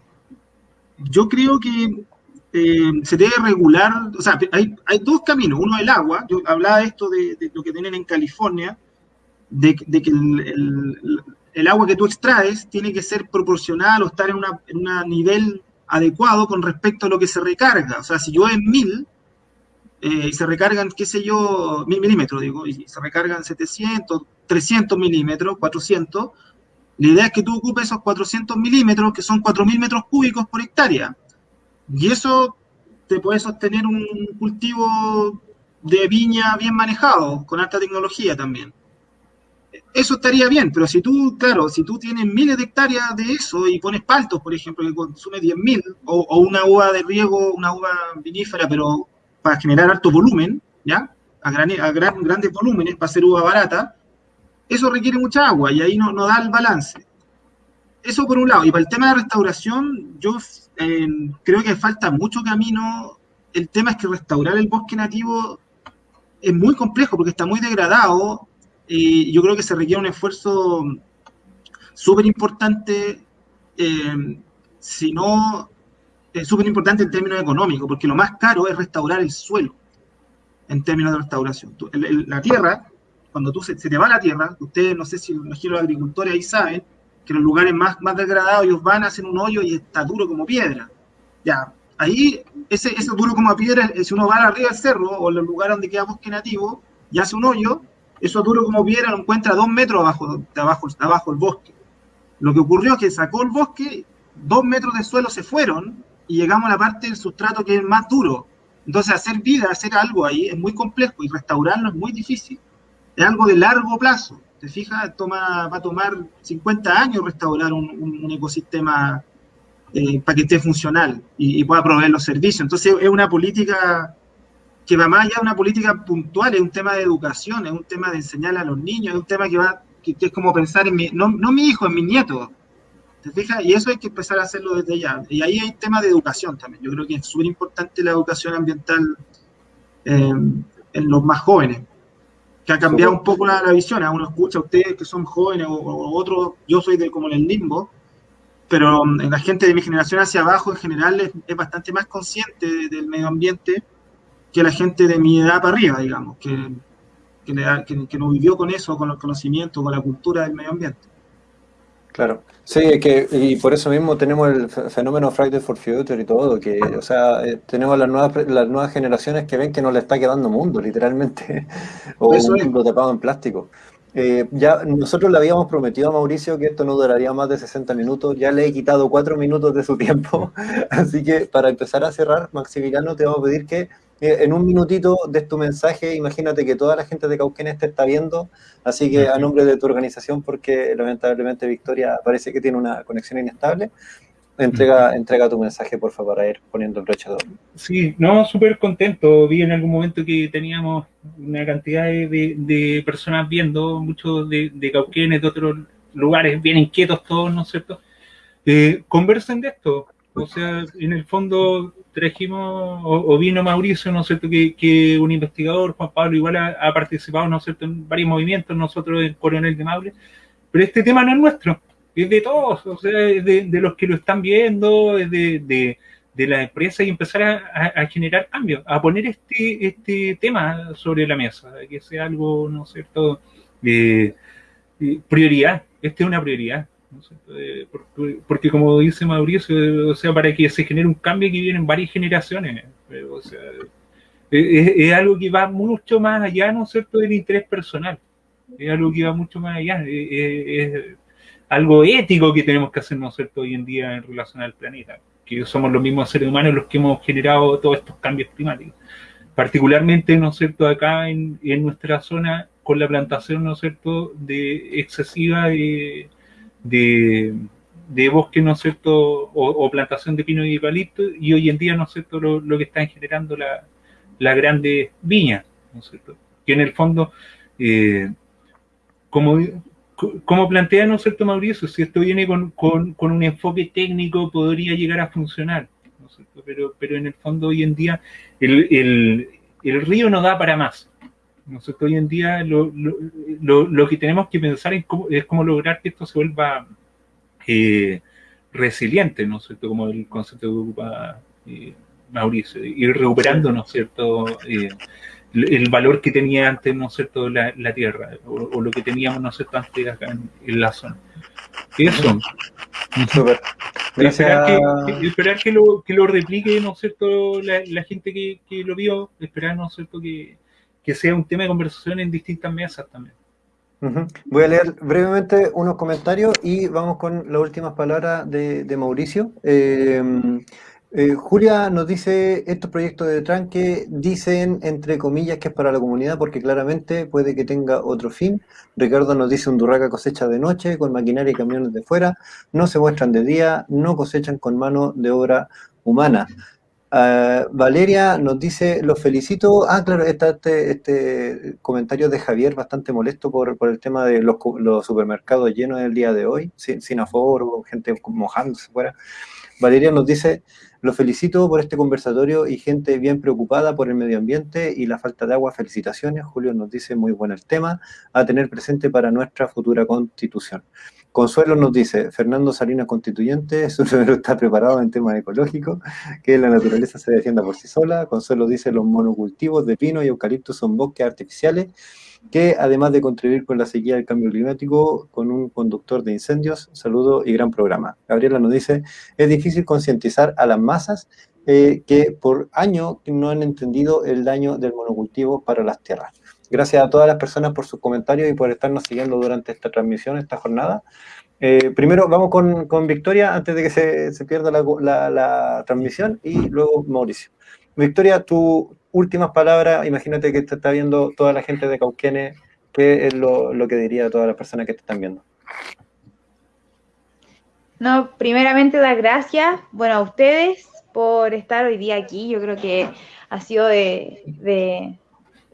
Yo creo que eh, se debe regular, o sea, hay, dos caminos. Uno el agua, yo hablaba de esto de, lo que tienen en California, de, que el, agua que tú extraes tiene que ser proporcional o estar en un nivel adecuado con respecto a lo que se recarga. O sea, si yo en mil eh, y se recargan, qué sé yo, mil milímetros, digo, y se recargan 700, 300 milímetros, 400, la idea es que tú ocupes esos 400 milímetros, que son 4.000 metros cúbicos por hectárea. Y eso te puede sostener un cultivo de viña bien manejado, con alta tecnología también. Eso estaría bien, pero si tú, claro, si tú tienes miles de hectáreas de eso y pones paltos, por ejemplo, que consume 10.000, o, o una uva de riego, una uva vinífera, pero para generar alto volumen, ¿ya? A, gran, a gran, grandes volúmenes, para hacer uva barata, eso requiere mucha agua y ahí no, no, da el balance. Eso por un lado. Y para el tema de restauración, yo eh, creo que falta mucho camino. El tema es que restaurar el bosque nativo es muy complejo porque está muy degradado y yo creo que se requiere un esfuerzo súper importante, eh, si no, es súper importante en términos económicos, porque lo más caro es restaurar el suelo en términos de restauración. La tierra cuando tú se, se, te va la tierra, ustedes, no sé si imagino los agricultores ahí saben, que los lugares más, más degradados ellos van a hacer un hoyo y está duro como piedra. Ya, ahí, ese, ese duro como piedra, si uno va arriba del cerro o en los lugares donde queda bosque nativo y hace un hoyo, eso duro como piedra lo encuentra dos metros abajo, de abajo, de abajo el bosque. Lo que ocurrió es que sacó el bosque, dos metros de suelo se fueron y llegamos a la parte del sustrato que es más duro. Entonces, hacer vida, hacer algo ahí es muy complejo y restaurarlo es muy difícil es algo de largo plazo. ¿Te fijas? Toma, va a tomar 50 años restaurar un, un, un ecosistema eh, para que esté funcional y, pueda proveer los servicios. Entonces es una política que va más allá de una política puntual, es un tema de educación, es un tema de enseñar a los niños, es un tema que va, que es como pensar en mi, no, no mi hijo, en mi nieto. ¿Te fijas? Y eso hay que empezar a hacerlo desde ya. Y ahí hay temas de educación también. Yo creo que es súper importante la educación ambiental eh, en los más jóvenes que ha cambiado un poco la, la visión. A uno escucha a ustedes que son jóvenes o, o otros, yo soy de, como en el limbo, pero um, la gente de mi generación hacia abajo en general es, es bastante más consciente de, del medio ambiente que la gente de mi edad para arriba, digamos, que, que, que, que no vivió con eso, con los conocimientos, con la cultura del medio ambiente. Claro, sí, es que, y por eso mismo tenemos el fenómeno Friday for Future y todo, que, o sea, eh, tenemos las nuevas, las nuevas generaciones que ven que no le está quedando mundo, [laughs] literalmente, o eso un mundo tapado en plástico. Eh, ya nosotros le habíamos prometido a Mauricio que esto no duraría más de 60 minutos, ya le he quitado 4 minutos de su [laughs] tiempo, así que para empezar a cerrar, Maximiliano, te vamos a pedir que en un minutito des tu mensaje, imagínate que toda la gente de Cauquenes te está viendo, así que a nombre de tu organización, porque lamentablemente Victoria parece que tiene una conexión inestable, entrega, entrega tu mensaje, por favor, a ir poniendo el broche de oro. Sí, no, súper contento. Vi en algún momento que teníamos una cantidad de, de personas viendo, muchos de, de, Cauquenes, de otros lugares bien inquietos todos, ¿no es cierto? Eh, conversen de esto. O sea, en el fondo trajimos, o, vino Mauricio, ¿no es cierto?, que, un investigador, Juan Pablo, igual ha, participado, ¿no es cierto?, en varios movimientos, nosotros en Coronel de Maule, pero este tema no es nuestro, es de todos, o sea, es de, los que lo están viendo, es de, de, la empresa y empezar a, generar cambios, a poner este, este tema sobre la mesa, que sea algo, ¿no es cierto?, eh, prioridad, esta es una prioridad. Eh, porque, como dice Mauricio, o sea, para que se genere un cambio que vienen varias generaciones, eh, o sea, es, algo que va mucho más allá, ¿no es cierto?, del interés personal, es algo que va mucho más allá, es, algo ético que tenemos que hacer, ¿no es cierto?, hoy en día en relación al planeta, que somos los mismos seres humanos los que hemos generado todos estos cambios climáticos, particularmente, ¿no es cierto?, acá en, en nuestra zona, con la plantación, ¿no es cierto?, de excesiva de de, bosque, ¿no es cierto?, o, plantación de pino y eucalipto, y hoy en día, ¿no es cierto?, lo, que están generando la, la grande viña, ¿no es cierto?, que en el fondo, eh, como, como plantea, ¿no es cierto, Mauricio?, si esto viene con, con, un enfoque técnico, podría llegar a funcionar, ¿no es cierto? Pero, pero en el fondo, hoy en día, el, el, el río no da para más, nosotros hoy en día lo, lo, lo, que tenemos que pensar es cómo, es cómo lograr que esto se vuelva eh, resiliente, ¿no es cierto? Como el concepto que ocupa eh, Mauricio, ir recuperando, ¿no es cierto? Eh, el valor que tenía antes, ¿no es cierto?, la, la tierra, o, lo que teníamos, ¿no es cierto?, antes acá en, la zona. Eso. Esperar, que, esperar que, lo, que lo replique, ¿no es cierto?, la, la gente que, que, lo vio, esperar, ¿no es cierto?, que, que sea un tema de conversación en distintas mesas también. Voy a leer brevemente unos comentarios y vamos con las últimas palabras de, Mauricio. Eh, eh, Julia nos dice, estos proyectos de tranque dicen, entre comillas, que es para la comunidad porque claramente puede que tenga otro fin. Ricardo nos dice, un durraca cosecha de noche con maquinaria y camiones de fuera, no se muestran de día, no cosechan con mano de obra humana. Ah, Valeria nos dice, los felicito. Ah, claro, está este, este comentario de Javier bastante molesto por, el tema de los, supermercados llenos el día de hoy, sin, sin aforo, gente mojándose fuera. Valeria nos dice, los felicito por este conversatorio y gente bien preocupada por el medio ambiente y la falta de agua. Felicitaciones. Julio nos dice, muy bueno el tema, a tener presente para nuestra futura constitución. Consuelo nos dice, Fernando Salinas Constituyente, [laughs] su número está preparado en temas ecológicos, que la naturaleza se defienda por sí sola. Consuelo dice, los monocultivos de pino y eucalipto son bosques artificiales que además de contribuir con la sequía del cambio climático, con un conductor de incendios, saludo y gran programa. Gabriela nos dice, es difícil concientizar a las masas eh, que por año no han entendido el daño del monocultivo para las tierras. Gracias a todas las personas por sus comentarios y por estarnos siguiendo durante esta transmisión, esta jornada. Eh, primero vamos con, Victoria antes de que se, pierda la, transmisión y luego Mauricio. Victoria, tus últimas palabras, imagínate que te está viendo toda la gente de Cauquene, ¿qué es lo, lo que diría a todas las personas que te están viendo? No, primeramente dar gracias, bueno, a ustedes por estar hoy día aquí. Yo creo que ha sido de, de,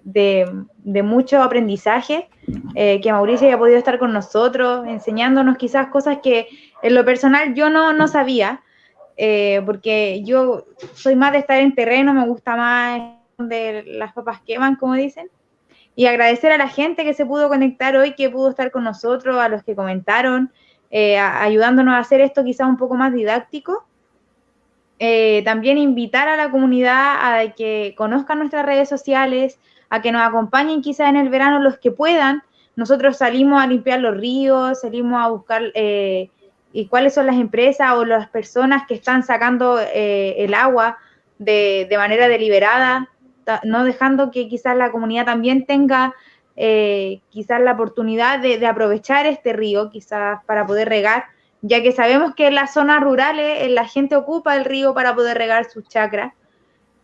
mucho aprendizaje, eh, que Mauricio haya podido estar con nosotros, enseñándonos quizás cosas que en lo personal yo no, no sabía, eh, porque yo soy más de estar en terreno, me gusta más de las papas queman, como dicen. Y agradecer a la gente que se pudo conectar hoy, que pudo estar con nosotros, a los que comentaron, eh, ayudándonos a hacer esto quizás un poco más didáctico. también invitar a la comunidad a que conozcan nuestras redes sociales, a que nos acompañen quizás en el verano los que puedan. Nosotros salimos a limpiar los ríos, salimos a buscar eh, y cuáles son las empresas o las personas que están sacando eh, el agua de, manera deliberada, no dejando que quizás la comunidad también tenga eh, quizás la oportunidad de, aprovechar este río, quizás para poder regar, ya que sabemos que en las zonas rurales la gente ocupa el río para poder regar sus chacras.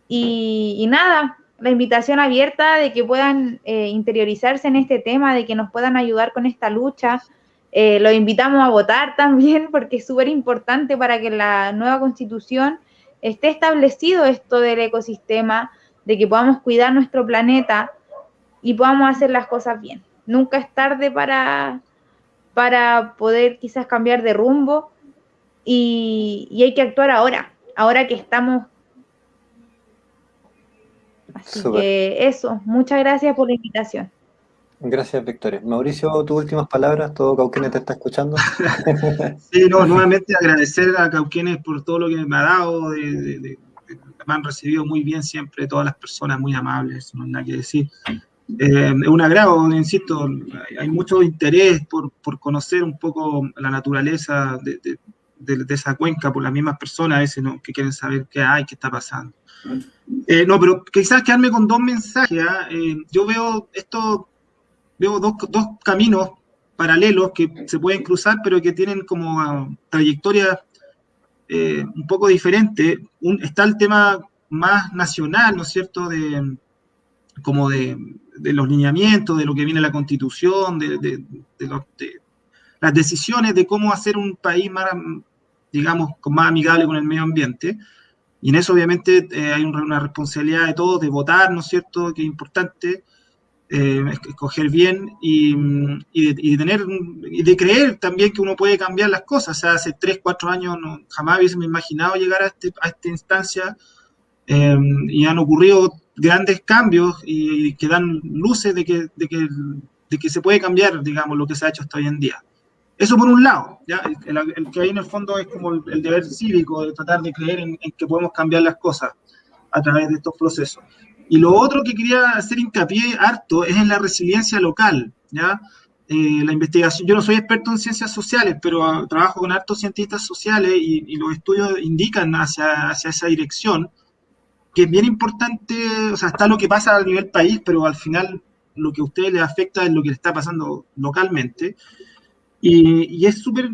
Y, y nada, la invitación abierta de que puedan eh, interiorizarse en este tema, de que nos puedan ayudar con esta lucha. Eh, los invitamos a votar [laughs] también porque es súper importante para que la nueva constitución esté establecido esto del ecosistema, de que podamos cuidar nuestro planeta y podamos hacer las cosas bien. Nunca es tarde para, para poder quizás cambiar de rumbo y, y hay que actuar ahora, ahora que estamos Así que eso, muchas gracias por la invitación. Gracias, Victoria. Mauricio, tus últimas palabras, todo Cauquenes te está escuchando. [laughs] sí, no, nuevamente agradecer a Cauquenes por todo lo que me ha dado, me han recibido muy bien siempre, todas las personas muy amables, no hay nada que decir. Eh, es un agrado, insisto, hay mucho interés por, por conocer un poco la naturaleza de, de, esa cuenca por las mismas personas a veces ¿no? que quieren saber qué hay, qué está pasando. Eh, no, pero quizás quedarme con dos mensajes. ¿ah? Eh, yo veo esto veo dos, dos, caminos paralelos que se pueden cruzar, pero que tienen como ah, trayectorias eh, un poco diferentes. está el tema más nacional, ¿no es cierto?, de, como de, los lineamientos, de lo que viene la constitución, de, las decisiones de cómo hacer un país más, digamos, más amigable con el medio ambiente. Y en eso obviamente eh, hay una responsabilidad de todos de votar, ¿no es cierto?, que es importante, eh, escoger bien y, y, de, tener y de creer también que uno puede cambiar las cosas. O sea, hace 3, 4 años jamás hubiese imaginado llegar a, este, a esta instancia eh, y han ocurrido grandes cambios y, que dan luces de que, de, que, de que se puede cambiar, digamos, lo que se ha hecho hasta hoy en día. Eso por un lado, ¿ya? El, que hay en el fondo es como el, deber cívico de tratar de creer en, que podemos cambiar las cosas a través de estos procesos. Y lo otro que quería hacer hincapié harto es en la resiliencia local, ¿ya? Eh, la investigación, yo no soy experto en ciencias sociales, pero ah, trabajo con hartos cientistas sociales y, los estudios indican hacia, hacia esa dirección, que es bien importante, o sea, está lo que pasa a nivel país, pero al final lo que a ustedes les afecta es lo que le está pasando localmente. Y, y es súper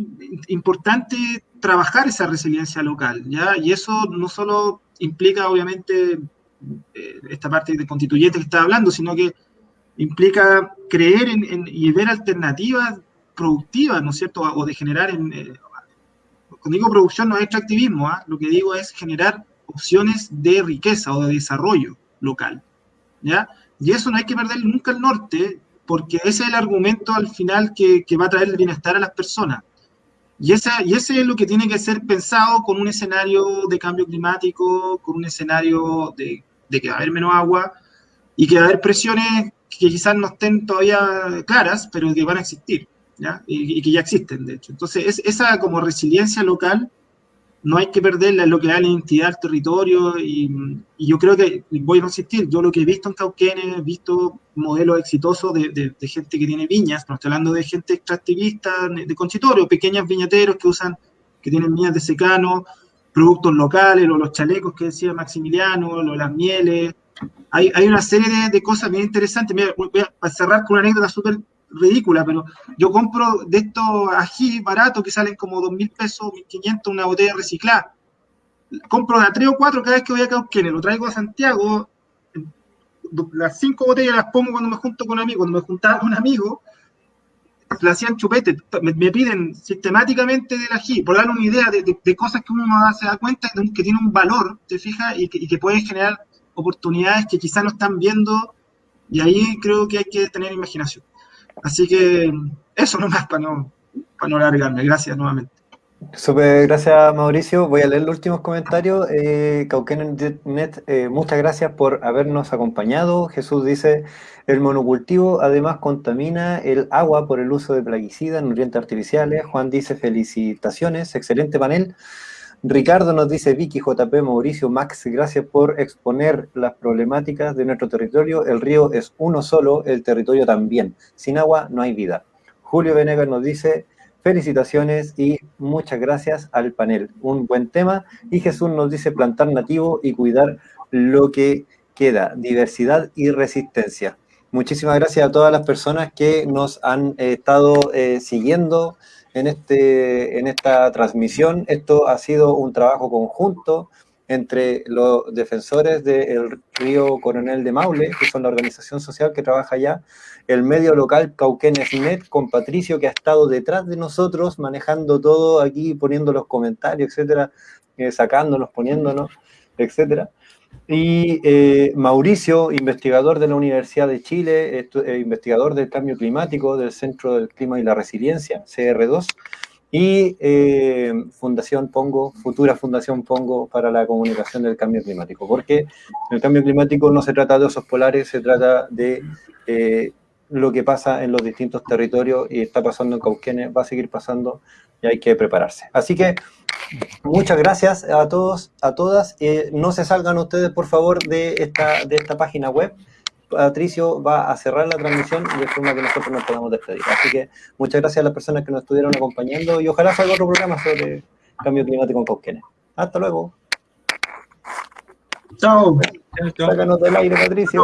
importante trabajar esa resiliencia local, ¿ya? Y eso no solo implica, obviamente, eh, esta parte de constituyente que estaba hablando, sino que implica creer en, y ver alternativas productivas, ¿no es cierto? O de generar, en, eh, cuando digo producción no es extractivismo, ¿ah? lo que digo es generar opciones de riqueza o de desarrollo local, ¿ya? Y eso no hay que perder nunca el norte, porque ese es el argumento al final que, que va a traer el bienestar a las personas. Y, esa, y ese es lo que tiene que ser pensado con un escenario de cambio climático, con un escenario de de que va a haber menos agua y que va a haber presiones que quizás no estén todavía claras, pero que van a existir, ¿ya? Y, que ya existen, de hecho. Entonces, es, esa como resiliencia local no hay que perderla en lo que da la identidad del territorio y, yo creo que, voy a insistir, yo lo que he visto en Cauquenes, he visto modelos exitosos de, gente que tiene viñas, no estoy hablando de gente extractivista, de concitorio, pequeños viñateros que usan, que tienen viñas de secano, productos locales, los chalecos que decía Maximiliano, o las mieles. Hay, hay una serie de, cosas bien interesantes. Mira, voy a cerrar con una anécdota súper ridícula, pero yo compro de estos ají baratos que salen como 2 mil pesos, 1.500, una botella reciclada. Compro de a 3 o 4 cada vez que voy a Cauquenes, lo traigo a Santiago, las 5 botellas las pongo cuando me junto con amigos, cuando me juntaba con amigos, le hacían chupete, me, piden sistemáticamente del ají, por darle una idea de, cosas que uno no se da cuenta que tiene un valor, te fijas, y que, y pueden generar oportunidades que quizás no están viendo, y ahí creo que hay que tener imaginación. Así que eso nomás para no, para no alargarme. Gracias nuevamente. Super, gracias Mauricio. Voy a leer los últimos comentarios. Eh, Cauquenet, eh, muchas gracias por habernos acompañado. Jesús dice, el monocultivo además contamina el agua por el uso de plaguicidas, nutrientes artificiales. Juan dice, felicitaciones, excelente panel. Ricardo nos dice, Vicky, JP, Mauricio, Max, gracias por exponer las problemáticas de nuestro territorio. El río es uno solo, el territorio también. Sin agua no hay vida. Julio Venegas nos dice, Felicitaciones y muchas gracias al panel. Un buen tema. Y Jesús nos dice plantar nativo y cuidar lo que queda, diversidad y resistencia. Muchísimas gracias a todas las personas que nos han eh, estado eh, siguiendo en, este, en esta transmisión. Esto ha sido un trabajo conjunto entre los defensores del río Coronel de Maule, que son la organización social que trabaja allá, el medio local Cauquenes.net, con Patricio, que ha estado detrás de nosotros, manejando todo aquí, poniendo los comentarios, etcétera, eh, sacándonos, poniéndonos, etcétera. Y eh, Mauricio, investigador de la Universidad de Chile, eh, investigador del cambio climático del Centro del Clima y la Resiliencia, CR2, y eh, Fundación Pongo, futura Fundación Pongo para la comunicación del cambio climático, porque el cambio climático no se trata de osos polares, se trata de eh, lo que pasa en los distintos territorios y está pasando en Cauquenes, va a seguir pasando y hay que prepararse. Así que muchas gracias a todos, a todas. Eh, no se salgan ustedes, por favor, de esta, de esta página web. Patricio va a cerrar la transmisión y de forma que nosotros nos podamos despedir. Así que muchas gracias a las personas que nos estuvieron acompañando y ojalá salga otro programa sobre cambio climático en Cauquenes. Hasta luego. Chao. Sácanos del aire, Patricio.